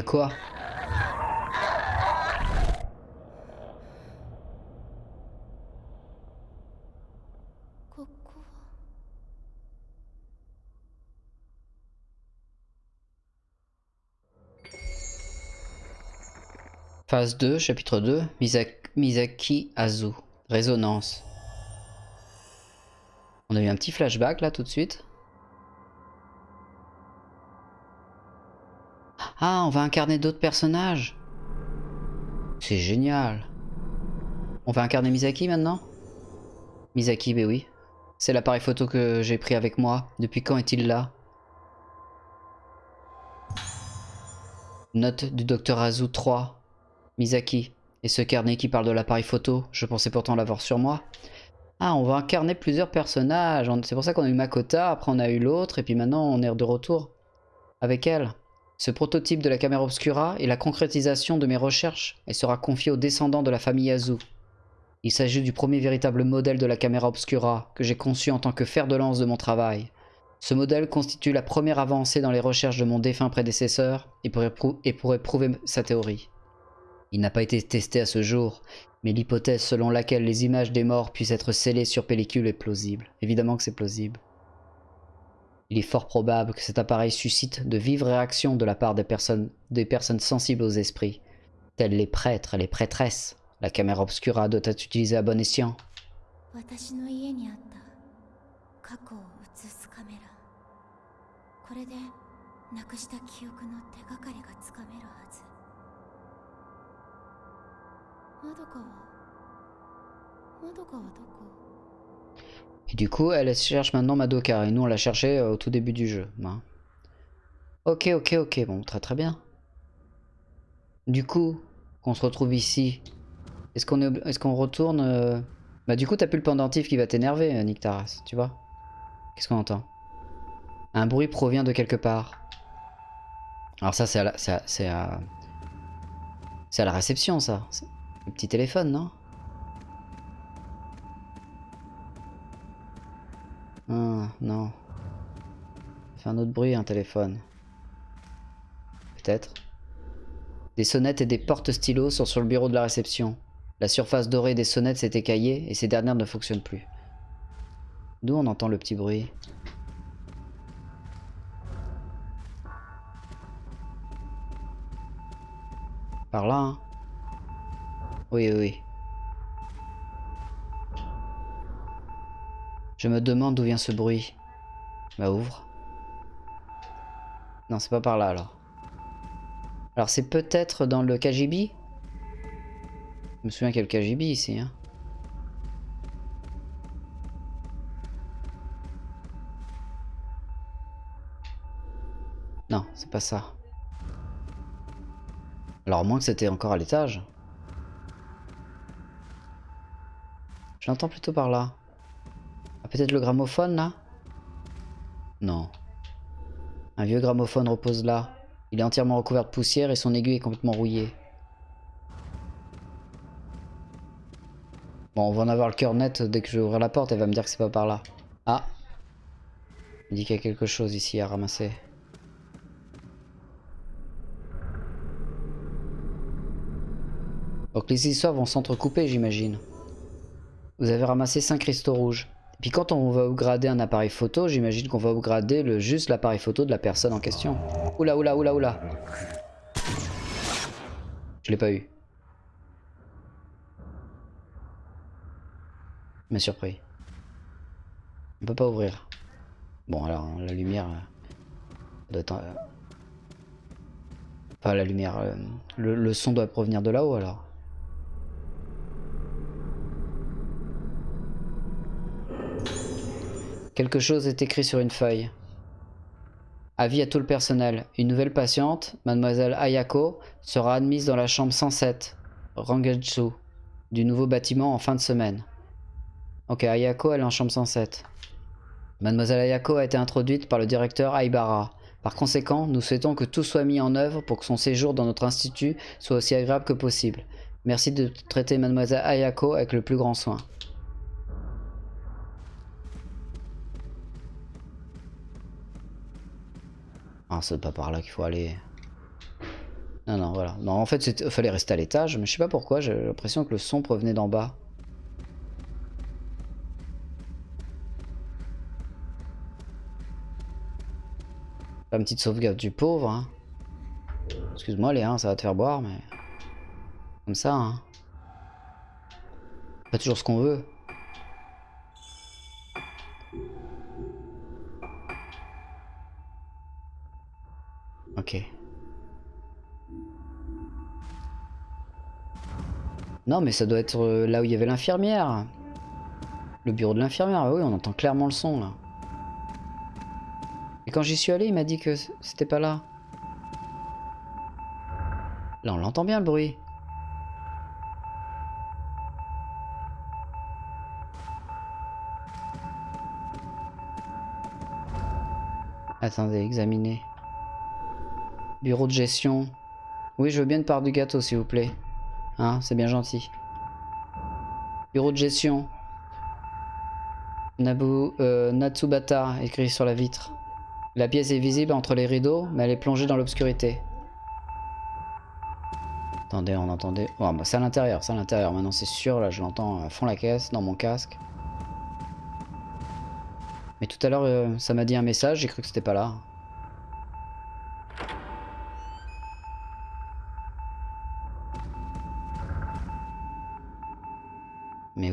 quoi Phase 2, chapitre 2, Misaki Azu, résonance. On a eu un petit flashback là tout de suite. Ah, on va incarner d'autres personnages. C'est génial. On va incarner Misaki maintenant? Misaki, ben oui. C'est l'appareil photo que j'ai pris avec moi. Depuis quand est-il là? Note du docteur Azu 3. Misaki. Et ce carnet qui parle de l'appareil photo, je pensais pourtant l'avoir sur moi. Ah, on va incarner plusieurs personnages. On- C'est pour ça qu'on a eu Makota, après on a eu l'autre, et puis maintenant on est de retour avec elle. Ce prototype de la caméra obscura est la concrétisation de mes recherches et sera confié aux descendants de la famille Azu. Il s'agit du premier véritable modèle de la caméra obscura que j'ai conçu en tant que fer de lance de mon travail. Ce modèle constitue la première avancée dans les recherches de mon défunt prédécesseur et pourrait, et pourrait prouver sa théorie. Il n'a pas été testé à ce jour, mais l'hypothèse selon laquelle les images des morts puissent être scellées sur pellicule est plausible. Évidemment que c'est plausible. Il est fort probable que cet appareil suscite de vives réactions de la part des personnes, des personnes sensibles aux esprits, telles les prêtres et les prêtresses, La caméra obscura doit être utilisée à bon escient. Et du coup, elle cherche maintenant Madoka. Et nous, on l'a cherchée euh, au tout début du jeu. Ben. Ok, ok, ok. Bon, très très bien. Du coup, qu'on se retrouve ici, est-ce qu'on est, est retourne. Euh, bah du coup, t'as plus le pendentif qui va t'énerver, euh, Nick Taras, tu vois Qu'est-ce qu'on entend? Un bruit provient de quelque part. Alors ça, c'est à, la... à... à la réception, ça. Le petit téléphone, non? Ah, non. Fait un autre bruit, un téléphone. Peut-être. Des sonnettes et des porte-stylos sont sur le bureau de la réception. La surface dorée des sonnettes s'est écaillée et ces dernières ne fonctionnent plus. D'où on entend le petit bruit Par là, hein Oui, oui, Je me demande d'où vient ce bruit. Bah ouvre. Non, c'est pas par là alors. Alors c'est peut-être dans le KGB Je me souviens qu'il y a le KGB ici. Hein. Non, c'est pas ça. Alors à moins que c'était encore à l'étage. Je l'entends plutôt par là. Peut-être le gramophone là? Non. Un vieux gramophone repose là. Il est entièrement recouvert de poussière et son aiguille est complètement rouillée. Bon, on va en avoir le cœur net dès que je vais ouvrir la porte. Elle va me dire que c'est pas par là. Ah Il dit qu'il y a quelque chose ici à ramasser. Donc les histoires vont s'entrecouper, j'imagine. Vous avez ramassé 5 cristaux rouges. Puis quand on va upgrader un appareil photo, j'imagine qu'on va upgrader le, juste l'appareil photo de la personne en question. Oula, oula, oula, oula. Je l'ai pas eu. m'a surpris. On peut pas ouvrir. Bon, alors, la lumière... euh, doit euh, Enfin, la lumière... euh, le son doit provenir de là-haut, alors. Quelque chose est écrit sur une feuille. Avis à tout le personnel. Une nouvelle patiente, mademoiselle Ayako, sera admise dans la chambre 107, Rangetsu, du nouveau bâtiment en fin de semaine. Ok, Ayako, elle est en chambre 107. Mademoiselle Ayako a été introduite par le directeur Aibara. Par conséquent, nous souhaitons que tout soit mis en œuvre pour que son séjour dans notre institut soit aussi agréable que possible. Merci de traiter Mademoiselle Ayako avec le plus grand soin. Ah, c'est pas par là qu'il faut aller. Non, non, voilà. Non, en fait, il fallait rester à l'étage, mais je sais pas pourquoi, j'ai l'impression que le son provenait d'en bas. La petite sauvegarde du pauvre, hein. Excuse-moi, Léa, ça va te faire boire, mais... Comme ça, hein. Pas toujours ce qu'on veut. Ok. Non, mais ça doit être euh, là où il y avait l'infirmière. Le bureau de l'infirmière, oui, on entend clairement le son, là. Et quand j'y suis allé, il m'a dit que c'était pas là. Là, on l'entend bien, le bruit. Attendez, examiner. Bureau de gestion. Oui, je veux bien une part du gâteau, s'il vous plaît. Hein, c'est bien gentil. Bureau de gestion. Nabu, euh, Natsubata, écrit sur la vitre. La pièce est visible entre les rideaux, mais elle est plongée dans l'obscurité. Attendez, on entendait... Oh, bah c'est à l'intérieur, c'est à l'intérieur. Maintenant, c'est sûr, là, je l'entends à fond la caisse, dans mon casque. Mais tout à l'heure, euh, ça m'a dit un message, j'ai cru que c'était pas là.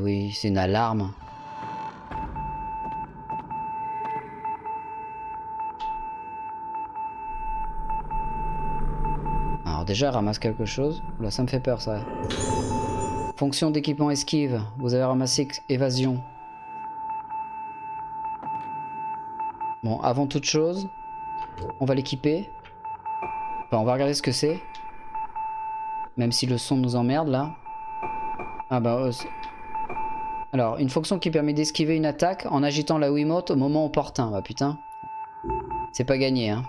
Oui, c'est une alarme. Alors déjà, ramasse quelque chose. Là, ça me fait peur, ça. Fonction d'équipement esquive. Vous avez ramassé évasion. Bon, avant toute chose, on va l'équiper. Enfin, on va regarder ce que c'est. Même si le son nous emmerde, là. Ah bah... alors, une fonction qui permet d'esquiver une attaque en agitant la Wiimote au moment opportun. Bah putain. C'est pas gagné, hein.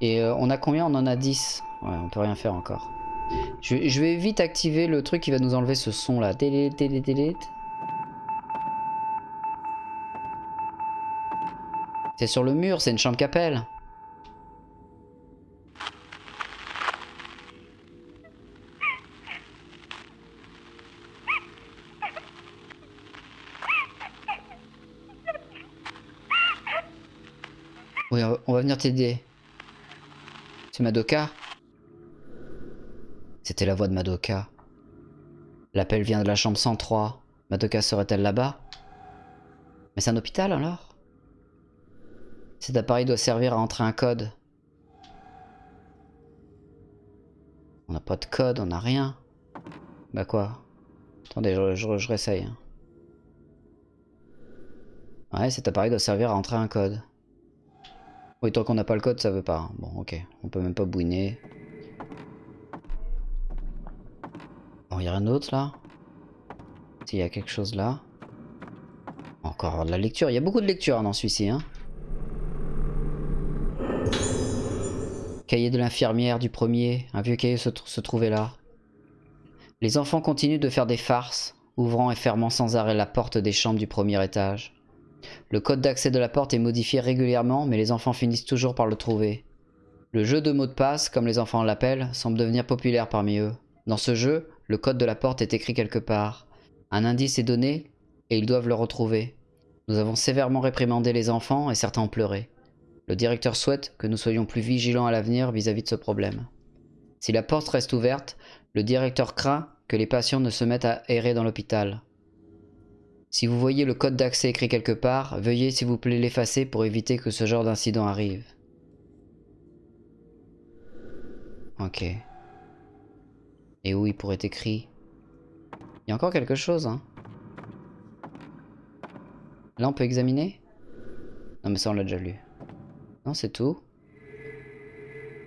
Et euh, on a combien? On en a 10. Ouais, on peut rien faire encore. Je, vais vite activer le truc qui va nous enlever ce son là. Delete, delete, delete. C'est sur le mur, c'est une chambre qu'appelle. Oui, on va- on va venir t'aider. C'est Madoka C'était la voix de Madoka. L'appel vient de la chambre 103. Madoka serait-elle là-bas? Mais c'est un hôpital alors? Cet appareil doit servir à entrer un code. On n'a pas de code, on n'a rien. Bah quoi? Attendez, je, réessaye. hein. Ouais, cet appareil doit servir à entrer un code. Oui, tant qu'on n'a pas le code, ça veut pas. Bon, ok. On peut même pas bouiner. Bon, y a rien d'autre là? S'il y a quelque chose là. Encore de la lecture. Il y a beaucoup de lecture dans celui-ci, hein. Cahier de l'infirmière du premier. Un vieux cahier se trouvait là. Les enfants continuent de faire des farces, ouvrant et fermant sans arrêt la porte des chambres du premier étage. Le code d'accès de la porte est modifié régulièrement, mais les enfants finissent toujours par le trouver. Le jeu de mots de passe, comme les enfants l'appellent, semble devenir populaire parmi eux. Dans ce jeu, le code de la porte est écrit quelque part. Un indice est donné, et ils doivent le retrouver. Nous avons sévèrement réprimandé les enfants, et certains ont pleuré. Le directeur souhaite que nous soyons plus vigilants à l'avenir vis-à-vis de ce problème. Si la porte reste ouverte, le directeur craint que les patients ne se mettent à errer dans l'hôpital. Si vous voyez le code d'accès écrit quelque part, veuillez s'il vous plaît l'effacer pour éviter que ce genre d'incident arrive. Ok. Et où il pourrait être écrit? Il y a encore quelque chose, hein Là, on peut examiner? Non, mais ça, on l'a déjà lu. Non, c'est tout.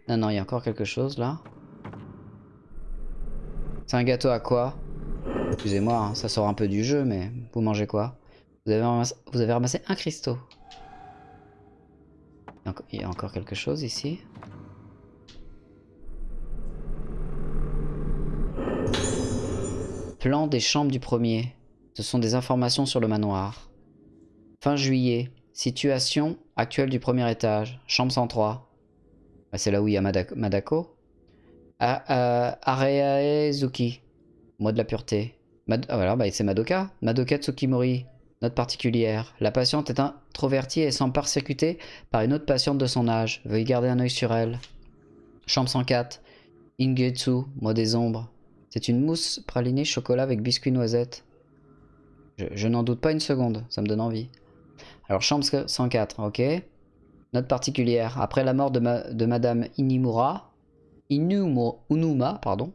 Non, non, il y a encore quelque chose, là. C'est un gâteau à quoi? Excusez-moi, hein, ça sort un peu du jeu, mais vous mangez quoi? Vous avez, ramassé, vous avez ramassé un cristaux. Il y, a encore, quelque chose ici? Plan des chambres du premier. Ce sont des informations sur le manoir. Fin juillet. Situation actuelle du premier étage. Chambre 103. Bah, C'est là où il y a Madako. Madako. A- a- Areaezuki. Mois de la pureté. Mad- ah, voilà, bah, c'est Madoka. Madoka Tsukimori. Note particulière. La patiente est introvertie et semble persécutée par une autre patiente de son âge. Veuillez garder un œil sur elle. Chambre 104. Ingetsu, mois des ombres. C'est une mousse pralinée chocolat avec biscuit noisette. Je, n'en doute pas une seconde, ça me donne envie. Alors, chambre 104, ok. Note particulière. Après la mort de, ma- de Madame Inimura, Inumo, Unuma, pardon,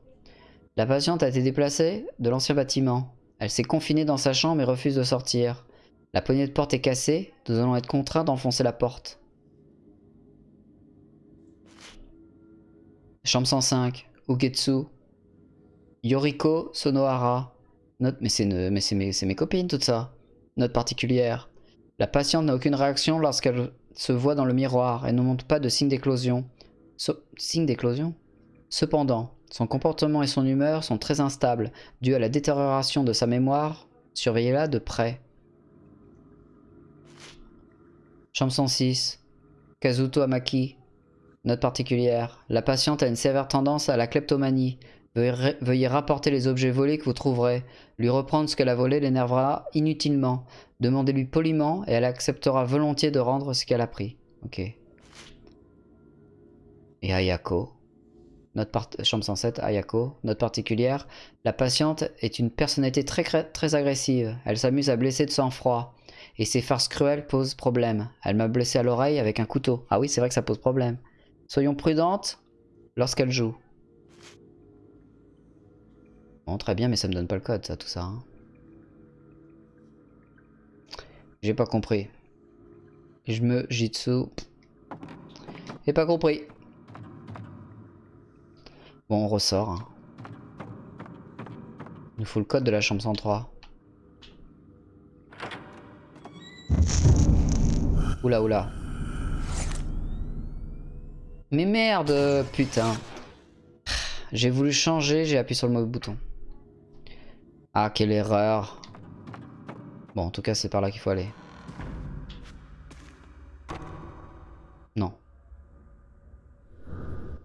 la patiente a été déplacée de l'ancien bâtiment. Elle s'est confinée dans sa chambre et refuse de sortir. La poignée de porte est cassée, nous allons être contraints d'enfoncer la porte. Chambre 105, Ugetsu. Yoriko Sonohara. Note, mais c'est mes copines tout ça. Note particulière. La patiente n'a aucune réaction lorsqu'elle se voit dans le miroir et ne montre pas de signe d'éclosion. So- signe d'éclosion? Cependant, son comportement et son humeur sont très instables, dû à la détérioration de sa mémoire. Surveillez-la de près. Chambre 106. Kazuto Amaki. Note particulière. La patiente a une sévère tendance à la kleptomanie. Veuillez rapporter les objets volés que vous trouverez. Lui reprendre ce qu'elle a volé l'énervera inutilement. Demandez-lui poliment et elle acceptera volontiers de rendre ce qu'elle a pris. Ok. Et Ayako. Notre chambre 107, Ayako. Note particulière. La patiente est une personnalité très, très agressive. Elle s'amuse à blesser de sang-froid. Et ses farces cruelles posent problème. Elle m'a blessé à l'oreille avec un couteau. Ah oui, c'est vrai que ça pose problème. Soyons prudentes lorsqu'elle joue. Bon, très bien, mais ça me donne pas le code, ça, tout ça. hein. J'ai pas compris. Je me jitsu. J'ai pas compris. Bon, on ressort. hein. Il nous faut le code de la chambre 103. Oula, oula. Mais merde, putain. J'ai voulu changer, j'ai appuyé sur le mauvais bouton. Ah, quelle erreur. Bon, en tout cas, c'est par là qu'il faut aller. Non.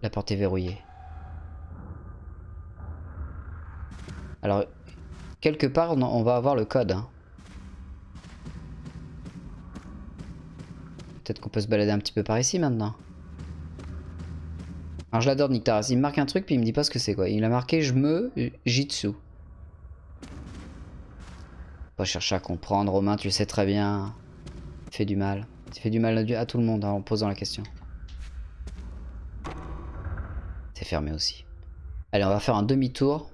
La porte est verrouillée. Alors, quelque part, on, va avoir le code. hein. Peut-être qu'on peut se balader un petit peu par ici maintenant. Alors je l'adore Nick Taras, il me marque un truc puis il me dit pas ce que c'est quoi. Il a marqué je me jitsu. Pas chercher à comprendre, Romain, tu le sais très bien. Tu fais du mal. Tu fais du mal à, à tout le monde hein, en posant la question. C'est fermé aussi. Allez, on va faire un demi-tour.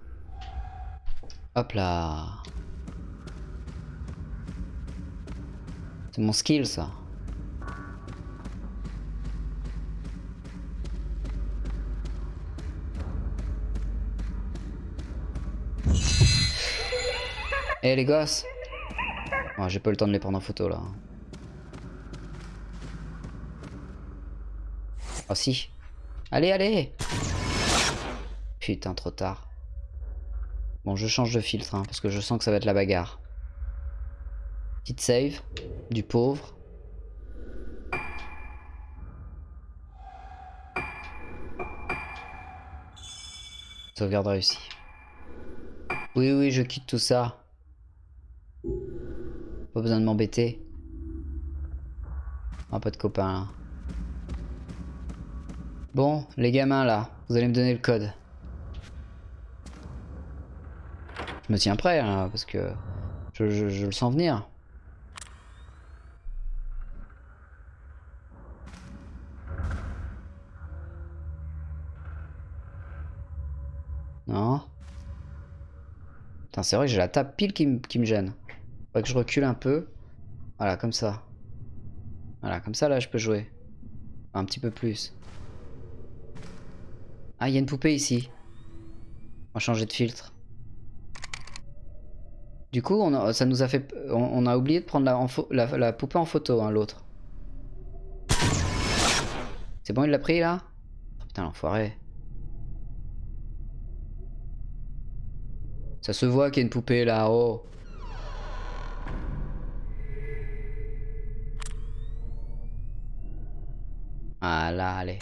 Hop là. C'est mon skill ça. Eh les gosses Ouais, J'ai pas le temps de les prendre en photo là. Oh si. Allez, allez Putain, trop tard. Bon, je change de filtre, hein, parce que je sens que ça va être la bagarre. Petite save, du pauvre. Sauvegarde réussie. Oui, oui, je quitte tout ça. Pas besoin de m'embêter. Un pas de copain là. Bon, les gamins là, vous allez me donner le code. Je me tiens prêt là, parce que je, le sens venir. Non Putain, c'est vrai que j'ai la table pile qui me gêne. Faudrait que je recule un peu. Voilà, comme ça. Voilà, comme ça là je peux jouer. Un petit peu plus. Ah, il y a une poupée ici. On va changer de filtre. Du coup, on a- fait... On, a oublié de prendre la, la, poupée en photo, hein, l'autre. C'est bon, il l'a pris là? Oh, Putain, l'enfoiré. Ça se voit qu'il y a une poupée là, oh. Ah là, allez.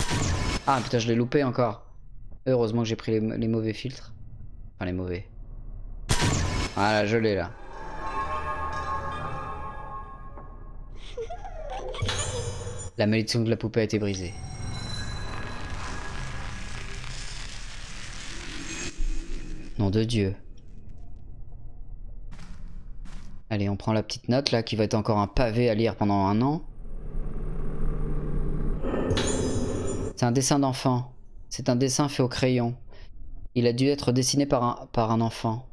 Ah putain, je l'ai loupé encore. Heureusement que j'ai pris les mauvais filtres. Enfin, les mauvais. Voilà, je l'ai là. La malédiction de la poupée a été brisée. Nom de Dieu. Allez, on prend la petite note là qui va être encore un pavé à lire pendant un an. C'est un dessin d'enfant. C'est un dessin fait au crayon. Il a dû être dessiné par un enfant.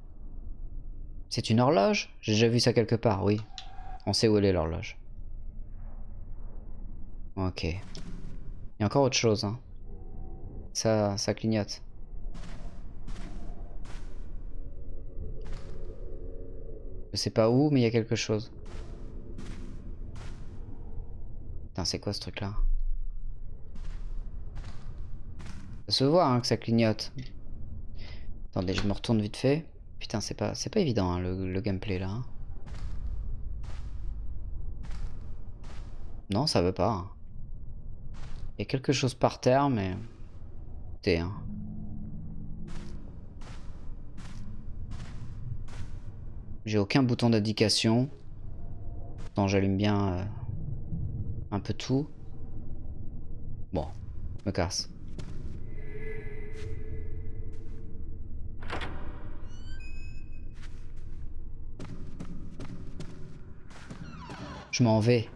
C'est une horloge? J'ai déjà vu ça quelque part, oui. On sait où elle est l'horloge. Ok. Il y a encore autre chose. Hein. Ça, ça clignote. Je sais pas où, mais il y a quelque chose. Putain, c'est quoi ce truc là Ça se voit hein, que ça clignote. Attendez, je me retourne vite fait. Putain, c'est pas, pas évident hein, le, le gameplay là. hein. Non, ça veut pas. hein. Il y a quelque chose par terre, mais... T'es, hein. J'ai aucun bouton d'indication. Pourtant, j'allume bien euh, un peu tout. Bon, je me casse. Je m'en vais.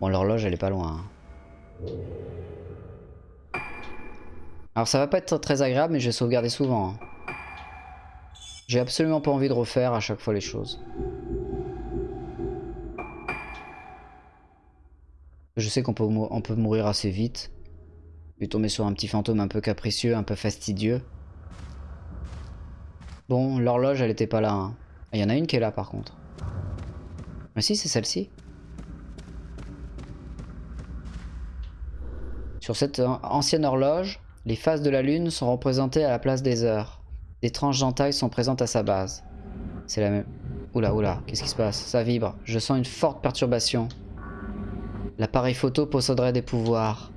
Bon, l'horloge, elle est pas loin. hein. Alors, ça va pas être très agréable, mais je vais sauvegarder souvent. hein. J'ai absolument pas envie de refaire à chaque fois les choses. Je sais qu'on peut, mourir assez vite. Puis tomber sur un petit fantôme un peu capricieux, un peu fastidieux. Bon, l'horloge, elle était pas là. hein. Il y en a une qui est là, par contre. Mais si, c'est celle-ci. Sur cette an- ancienne horloge, les phases de la lune sont représentées à la place des heures. Des tranches d'entaille sont présentes à sa base. C'est la même... Oula, oula, qu'est-ce qui se passe? Ça vibre. Je sens une forte perturbation. L'appareil photo posséderait des pouvoirs.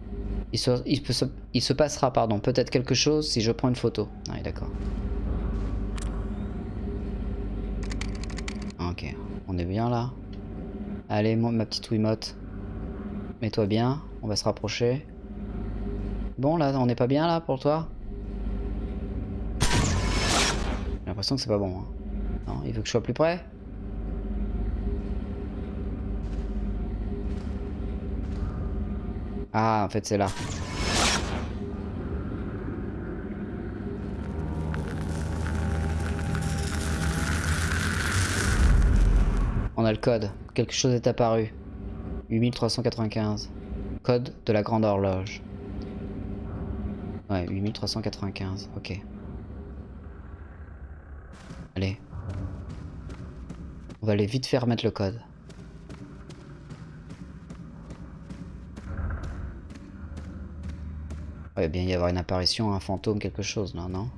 Il se, il peut il se passera, pardon, peut-être quelque chose si je prends une photo. Ah d'accord. Ok, on est bien là. Allez, ma petite Wiimote. Mets-toi bien, on va se rapprocher. Bon, là, on n'est pas bien là pour toi? J'ai l'impression que c'est pas bon. hein. Non, il veut que je sois plus près? Ah, en fait, c'est là. On a le code. Quelque chose est apparu. 8395. Code de la grande horloge. Ouais, 8395. Ok. Allez. On va aller vite faire mettre le code. Ouais, bien y avoir une apparition, un fantôme, quelque chose là, non?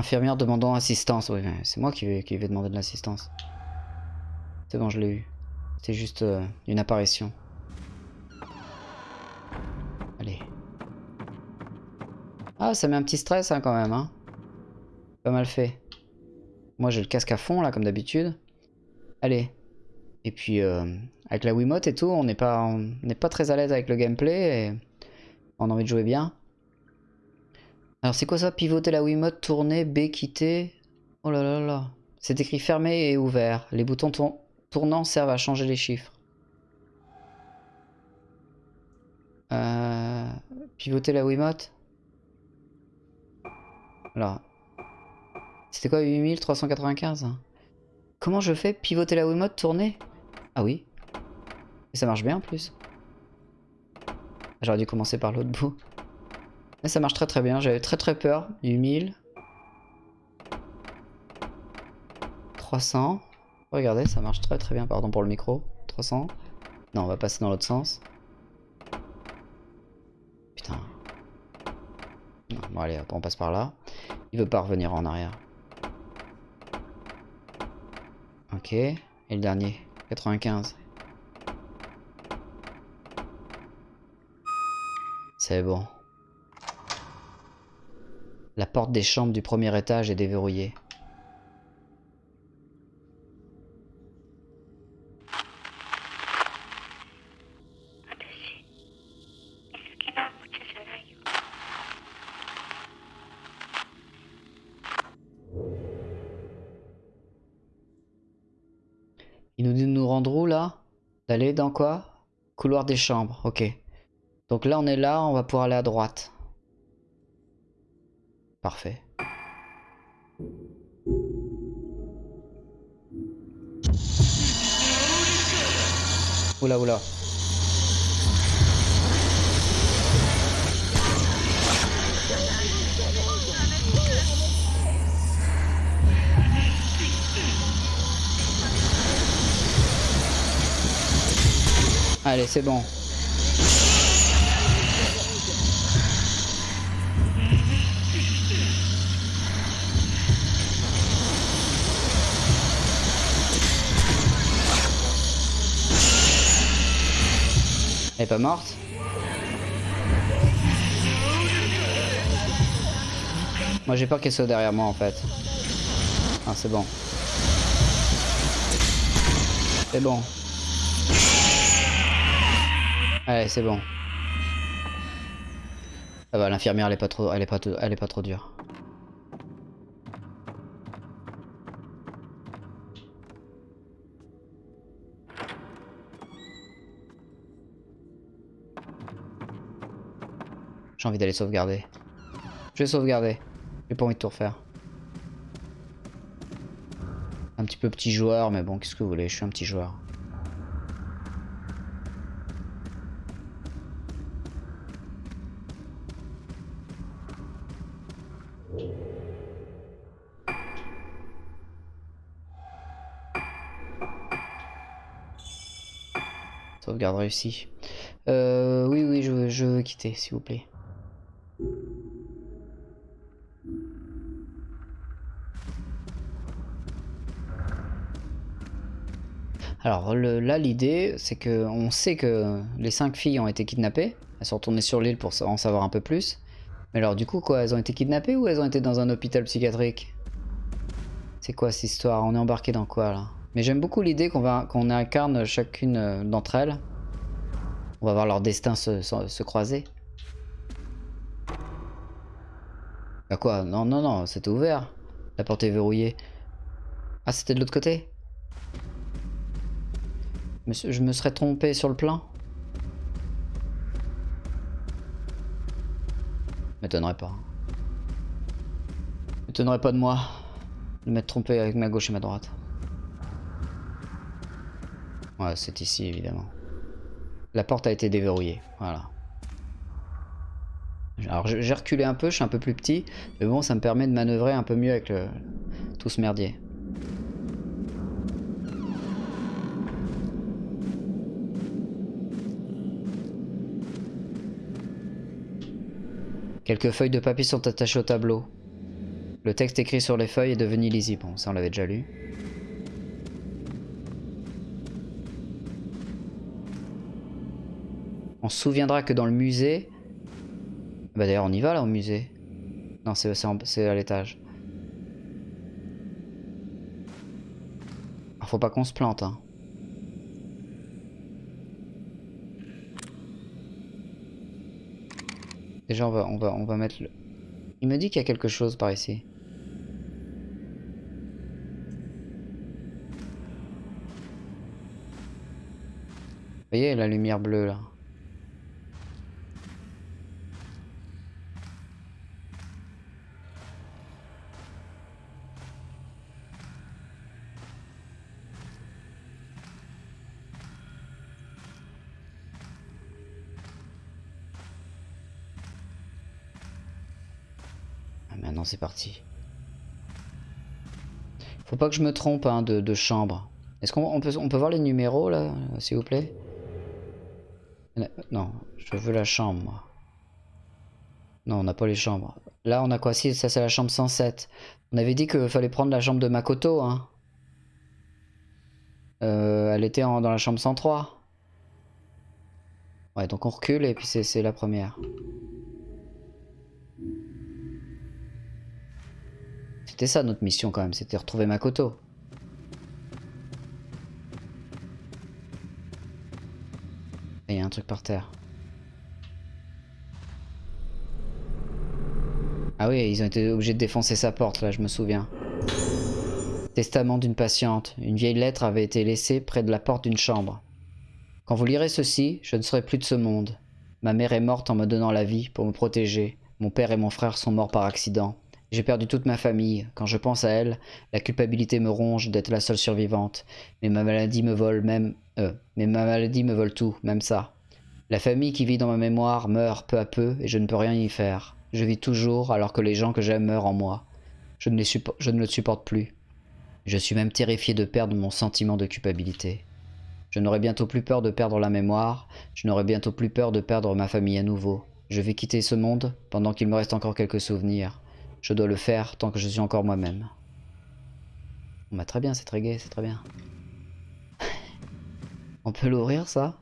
Infirmière demandant assistance. Oui, c'est moi qui vais, demander de l'assistance. C'est bon, je l'ai eu. C'est juste euh, une apparition. Allez. Ah, ça met un petit stress hein, quand même. Hein. Pas mal fait. Moi, j'ai le casque à fond, là, comme d'habitude. Allez. Et puis, euh, avec la Wiimote et tout, on n'est pas, pas très à l'aise avec le gameplay et on a envie de jouer bien. Alors, c'est quoi ça Pivoter la Wiimote, tourner, B, quitter? Oh là là là. C'est écrit fermé et ouvert. Les boutons tour- tournants servent à changer les chiffres. Euh, pivoter la Wiimote? Alors. C'était quoi 8395 hein Comment je fais Pivoter la Wiimote, tourner? Ah oui. Et ça marche bien en plus. J'aurais dû commencer par l'autre bout. Mais ça marche très très bien. J'avais très très peur du 1000. 300. Regardez, ça marche très très bien. Pardon pour le micro. 300. Non, on va passer dans l'autre sens. Putain. Non, bon allez, on passe par là. Il veut pas revenir en arrière. Ok. Et le dernier. 95. C'est bon. La porte des chambres du premier étage est déverrouillée. Il nous dit de nous rendre où là? D'aller dans quoi? Couloir des chambres, ok. Donc là on est là, on va pouvoir aller à droite. Parfait. Oula oula. Allez, c'est bon. Elle est pas morte Moi j'ai peur qu'elle soit derrière moi en fait. Ah c'est bon. C'est bon. Allez c'est bon. Ça va, l'infirmière elle est pas trop, elle est elle est pas trop dure. J'ai envie d'aller sauvegarder. Je vais sauvegarder. J'ai pas envie de tout refaire. Un petit peu petit joueur, mais bon, qu'est-ce que vous voulez, je suis un petit joueur. Sauvegarde réussie. Euh, oui, oui, je, je veux quitter, s'il vous plaît. Alors là, l'idée, c'est que on sait que les cinq filles ont été kidnappées. Elles sont retournées sur l'île pour en savoir un peu plus. Mais alors du coup, quoi, elles ont été kidnappées ou elles ont été dans un hôpital psychiatrique? C'est quoi cette histoire? On est embarqué dans quoi là? Mais j'aime beaucoup l'idée qu'on qu'on incarne chacune euh, d'entre elles. On va voir leur destin se croiser. Bah quoi? Non, non, non, c'était ouvert. La porte est verrouillée. Ah, c'était de l'autre côté? Je me serais trompé sur le plan M'étonnerait pas. M'étonnerait pas de moi de m'être trompé avec ma gauche et ma droite. Ouais, c'est ici évidemment. La porte a été déverrouillée, voilà. Alors j'ai reculé un peu, je suis un peu plus petit, mais bon, ça me permet de manœuvrer un peu mieux avec tout ce merdier. Quelques feuilles de papier sont attachées au tableau. Le texte écrit sur les feuilles est devenu lisible. Bon, ça on l'avait déjà lu. On se souviendra que dans le musée... Bah d'ailleurs on y va là au musée. Non c'est à l'étage. Faut pas qu'on se plante hein. Déjà, on va, on va, on va mettre le... Il me dit qu'il y a quelque chose par ici. Vous voyez la lumière bleue là? C'est parti. Faut pas que je me trompe hein, de, chambre. Est-ce qu'on peut, voir les numéros là, s'il vous plaît? Non, je veux la chambre. Non, on n'a pas les chambres. Là, on a quoi? Si, ça c'est la chambre 107. On avait dit qu'il fallait prendre la chambre de Makoto. Hein. Euh, elle était dans la chambre 103. Ouais, donc on recule et puis c'est la première. C'était ça notre mission quand même, c'était retrouver Makoto. Et il y a un truc par terre. Ah oui, ils ont été obligés de défoncer sa porte, là, je me souviens. Testament d'une patiente. Une vieille lettre avait été laissée près de la porte d'une chambre. Quand vous lirez ceci, je ne serai plus de ce monde. Ma mère est morte en me donnant la vie pour me protéger. Mon père et mon frère sont morts par accident. J'ai perdu toute ma famille. Quand je pense à elle, la culpabilité me ronge d'être la seule survivante. Mais ma maladie me vole même... Euh, mais ma maladie me vole tout, même ça. La famille qui vit dans ma mémoire meurt peu à peu et je ne peux rien y faire. Je vis toujours alors que les gens que j'aime meurent en moi. Je ne, les je ne le supporte plus. Je suis même terrifié de perdre mon sentiment de culpabilité. Je n'aurai bientôt plus peur de perdre la mémoire, je n'aurai bientôt plus peur de perdre ma famille à nouveau. Je vais quitter ce monde pendant qu'il me reste encore quelques souvenirs. Je dois le faire tant que je suis encore moi-même. Bah très bien, c'est très gai, c'est très bien. On peut l'ouvrir ça?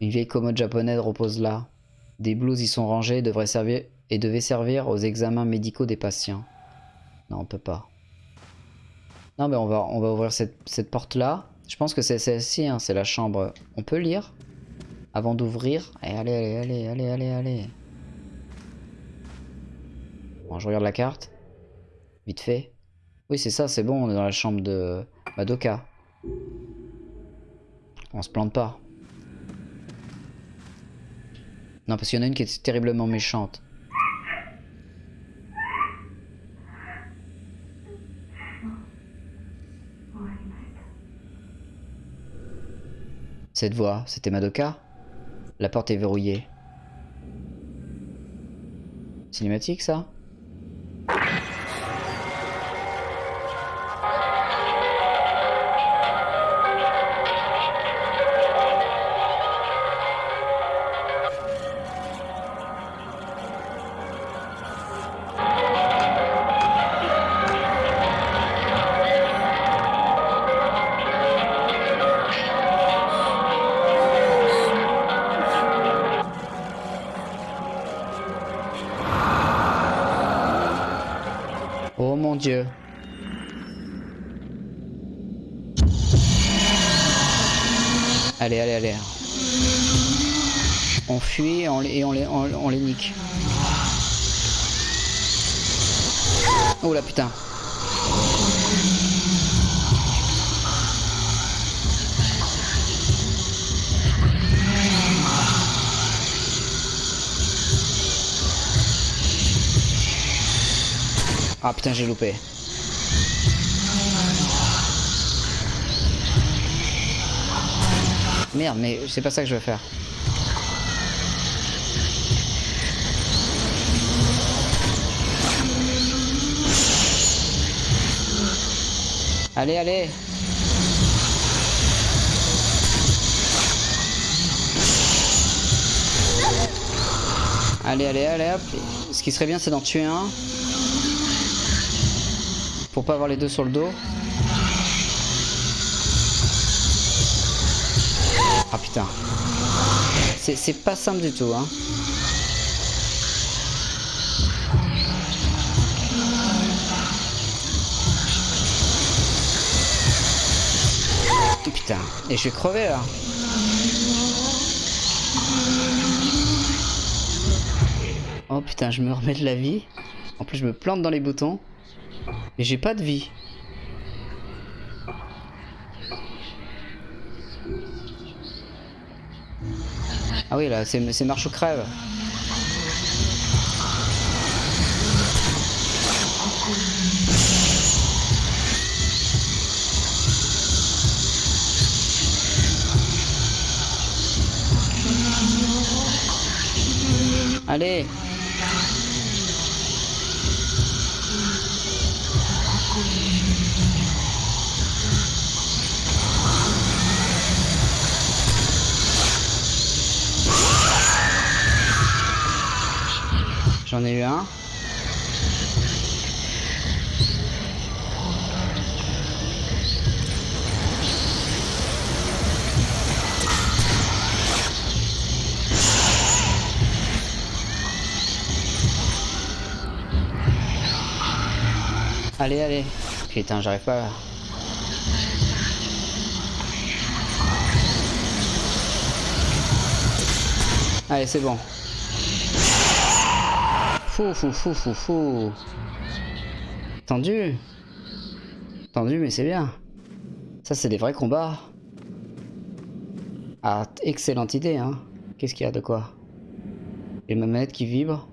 Une vieille commode japonaise repose là. Des blouses y sont rangées et devraient servir, et devait servir aux examens médicaux des patients. Non, on peut pas. Non, mais on va, on va ouvrir cette, cette porte-là. Je pense que c'est celle-ci, hein, c'est la chambre. On peut lire? Avant d'ouvrir. Allez, allez, allez, allez, allez, allez. Bon, je regarde la carte. Vite fait. Oui, c'est ça, c'est bon, on est dans la chambre de Madoka. On se plante pas. Non, parce qu'il y en a une qui est terriblement méchante. Cette voix, c'était Madoka La porte est verrouillée. Cinématique ça? Ah putain j'ai loupé. Merde mais c'est pas ça que je veux faire. Allez allez Allez allez allez hop Ce qui serait bien c'est d'en tuer un pour pas avoir les deux sur le dos. Ah putain. C'est pas simple du tout, hein. Et je vais crever là. Oh putain, je me remets de la vie. En plus, je me plante dans les boutons. Mais j'ai pas de vie. Ah oui, là, c'est marche ou crève. J'en ai eu un. Allez, allez. Putain, j'arrive pas. Allez, c'est bon. Fou, fou, fou, fou, fou. Tendu. Tendu, mais c'est bien. Ça, c'est des vrais combats. Ah, excellente idée, hein. Qu'est-ce qu'il y a de quoi? Et ma manette qui vibre.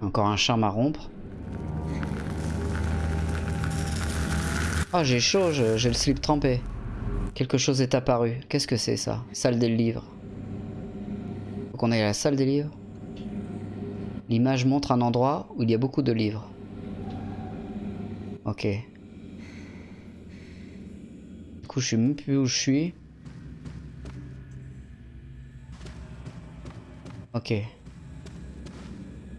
Encore un charme à rompre. Oh, j'ai chaud, j'ai le slip trempé. Quelque chose est apparu. Qu'est-ce que c'est ça? Salle des livres. Faut qu'on aille à la salle des livres. L'image montre un endroit où il y a beaucoup de livres. Ok. Du coup, je sais même plus où je suis. Ok.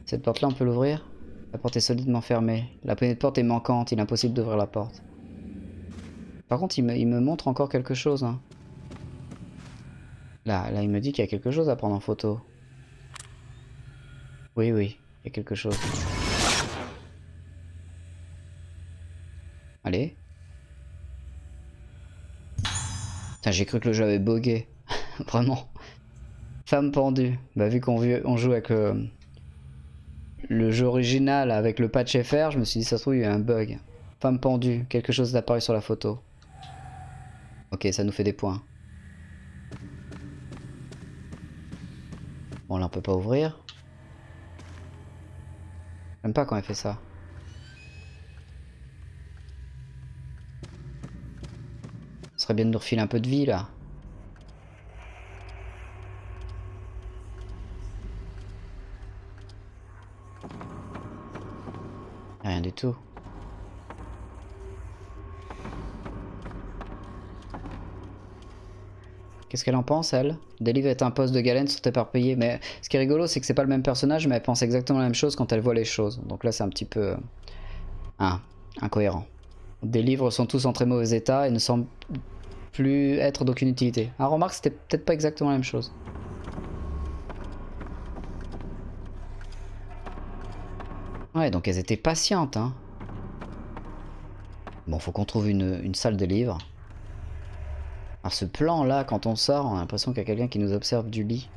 Cette porte-là, on peut l'ouvrir? La porte est solidement fermée. La poignée de porte est manquante, il est impossible d'ouvrir la porte. Par contre, il me, montre encore quelque chose. hein. Là, il me dit qu'il y a quelque chose à prendre en photo. Oui, oui, il y a quelque chose. Allez. J'ai cru que le jeu avait bugué. Vraiment. Femme pendue. Bah, vu qu'on joue avec le, le jeu original avec le patch FR, je me suis dit, ça se trouve, il y a un bug. Femme pendue. Quelque chose d'apparu sur la photo. Ok, ça nous fait des points. Bon, là, on peut pas ouvrir. J'aime pas quand elle fait ça. Ce serait bien de nous refiler un peu de vie, là. Rien du tout. Qu'est-ce qu'elle en pense, elle? Delive est un poste de galène sont éparpillés. Mais ce qui est rigolo, c'est que c'est pas le même personnage, mais elle pense exactement la même chose quand elle voit les choses. Donc là, c'est un petit peu... euh, incohérent. Des livres sont tous en très mauvais état et ne semblent plus être d'aucune utilité. Ah, remarque, c'était peut-être pas exactement la même chose. Ouais, donc elles étaient patientes, hein. Bon, faut qu'on trouve une, une salle de livres. Alors ce plan là, quand on sort, on a l'impression qu'il y a quelqu'un qui nous observe du lit.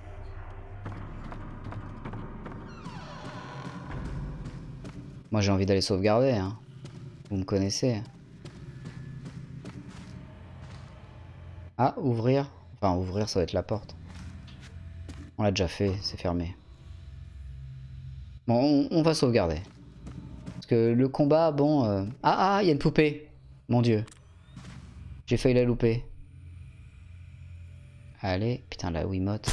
Moi j'ai envie d'aller sauvegarder, hein. Vous me connaissez. Ah, ouvrir. Enfin, ouvrir, ça va être la porte. On l'a déjà fait, c'est fermé. Bon, on, va sauvegarder. Parce que le combat, bon... euh, Ah, ah, il y a une poupée. Mon dieu. J'ai failli la louper. Allez, putain, la Wiimote.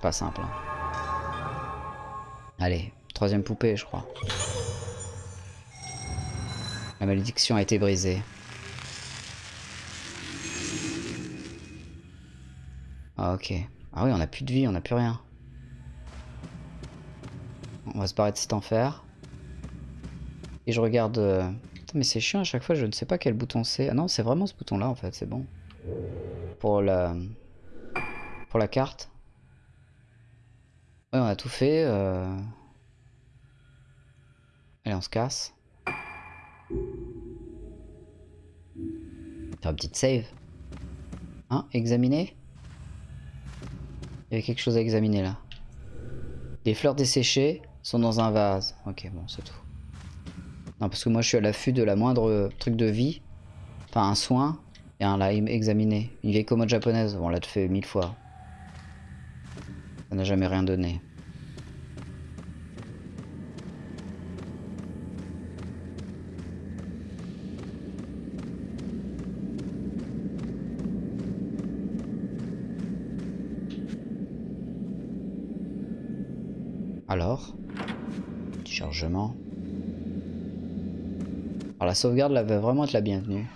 Pas simple. hein. Allez, troisième poupée, je crois. La malédiction a été brisée. Ah, ok. Ah oui, on a plus de vie, on a plus rien. On va se barrer de cet enfer. Et je regarde... euh, Putain, mais c'est chiant, à chaque fois, je ne sais pas quel bouton c'est. Ah non, c'est vraiment ce bouton-là, en fait, c'est bon. Pour la... Pour la carte. Ouais, on a tout fait. euh. Allez, on se casse. Faire une petite save. Hein Examiner? Il y avait quelque chose à examiner là. Les fleurs desséchées sont dans un vase. Ok, bon, c'est tout. Non, parce que moi je suis à l'affût de la moindre truc de vie. Enfin, un soin. Et un lime examiné. Une vieille commode japonaise. On l'a fait mille fois. Ça n'a jamais rien donné. Alors Petit chargement. Alors la sauvegarde là va vraiment être la bienvenue.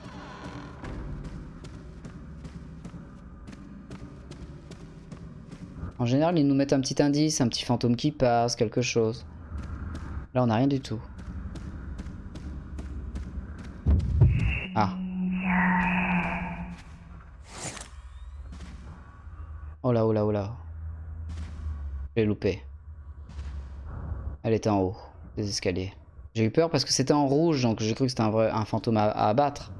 En général, ils nous mettent un petit indice, un petit fantôme qui passe, quelque chose. Là, on n'a rien du tout. Ah. Oh là, oh là, oh là. J'ai loupé. Elle était en haut des escaliers. J'ai eu peur parce que c'était en rouge, donc j'ai cru que c'était un, vrai, un fantôme à, à abattre.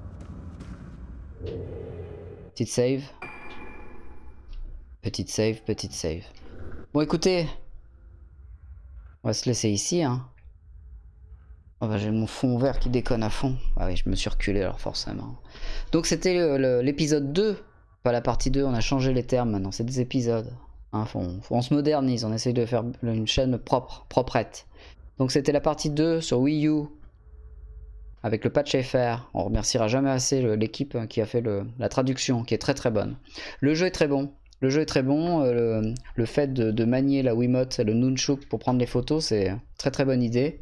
Petite save. Petite save, petite save. Bon écoutez, on va se laisser ici. Hein. Oh bah, j'ai mon fond vert qui déconne à fond. Ah oui, je me suis reculé alors forcément. Donc c'était l'épisode 2, pas la partie 2, on a changé les termes maintenant, c'est des épisodes. Hein, on se modernise, on essaye de faire une chaîne propre, proprette. Donc c'était la partie 2 sur Wii U avec le patch FR. On remerciera jamais assez l'équipe qui a fait la traduction, qui est très très bonne. Le jeu est très bon. Le jeu est très bon. euh, le, fait de, manier la Wiimote et le Nunchuk pour prendre les photos, c'est très très bonne idée.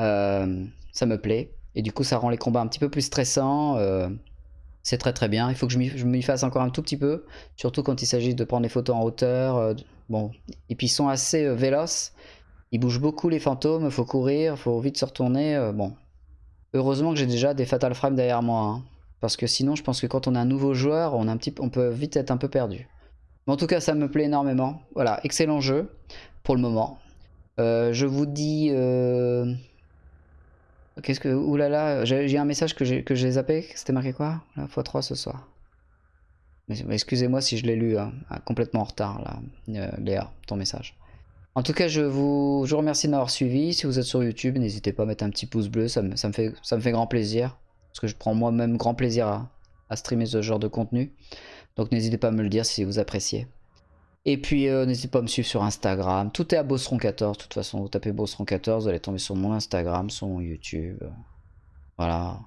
Euh, ça me plaît. Et du coup, ça rend les combats un petit peu plus stressants. euh, c'est très très bien. Il faut que je m'y- fasse encore un tout petit peu. Surtout quand il s'agit de prendre les photos en hauteur. bon. Et puis ils sont assez véloces. Ils bougent beaucoup les fantômes. Il faut courir. Il faut vite se retourner. bon. Heureusement que j'ai déjà des Fatal Frame derrière moi. hein. Parce que sinon, je pense que quand on a un nouveau joueur, on, a un petit, on peut vite être un peu perdu. Mais en tout cas, ça me plaît énormément. Voilà, excellent jeu pour le moment. Euh, je vous dis... Euh... Qu'est-ce que... Oulala, j'ai un message que j'ai zappé. C'était marqué quoi? La x3 ce soir. Excusez-moi si je l'ai lu hein, complètement en retard, là, euh, Léa, ton message. En tout cas, je vous, remercie de m'avoir suivi. Si vous êtes sur YouTube, n'hésitez pas à mettre un petit pouce bleu, ça me, ça me, fait, ça me fait grand plaisir. Parce que je prends moi-même grand plaisir à, à, streamer ce genre de contenu. Donc n'hésitez pas à me le dire si vous appréciez. Et puis euh, n'hésitez pas à me suivre sur Instagram. Tout est à Bosseron14. De toute façon, vous tapez Bosseron14, vous allez tomber sur mon Instagram, sur mon YouTube. Voilà.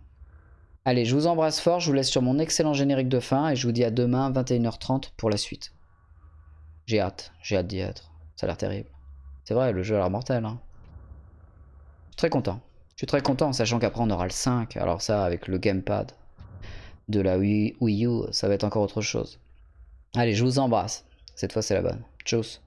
Allez, je vous embrasse fort, je vous laisse sur mon excellent générique de fin et je vous dis à demain 21h30 pour la suite. J'ai hâte, j'ai hâte d'y être. Ça a l'air terrible. C'est vrai, le jeu a l'air mortel. Hein. Je suis très content. Je suis très content, sachant qu'après on aura le 5. Alors ça, avec le gamepad de la Wii U, ça va être encore autre chose. Allez, je vous embrasse. Cette fois, c'est la bonne. Tchuss.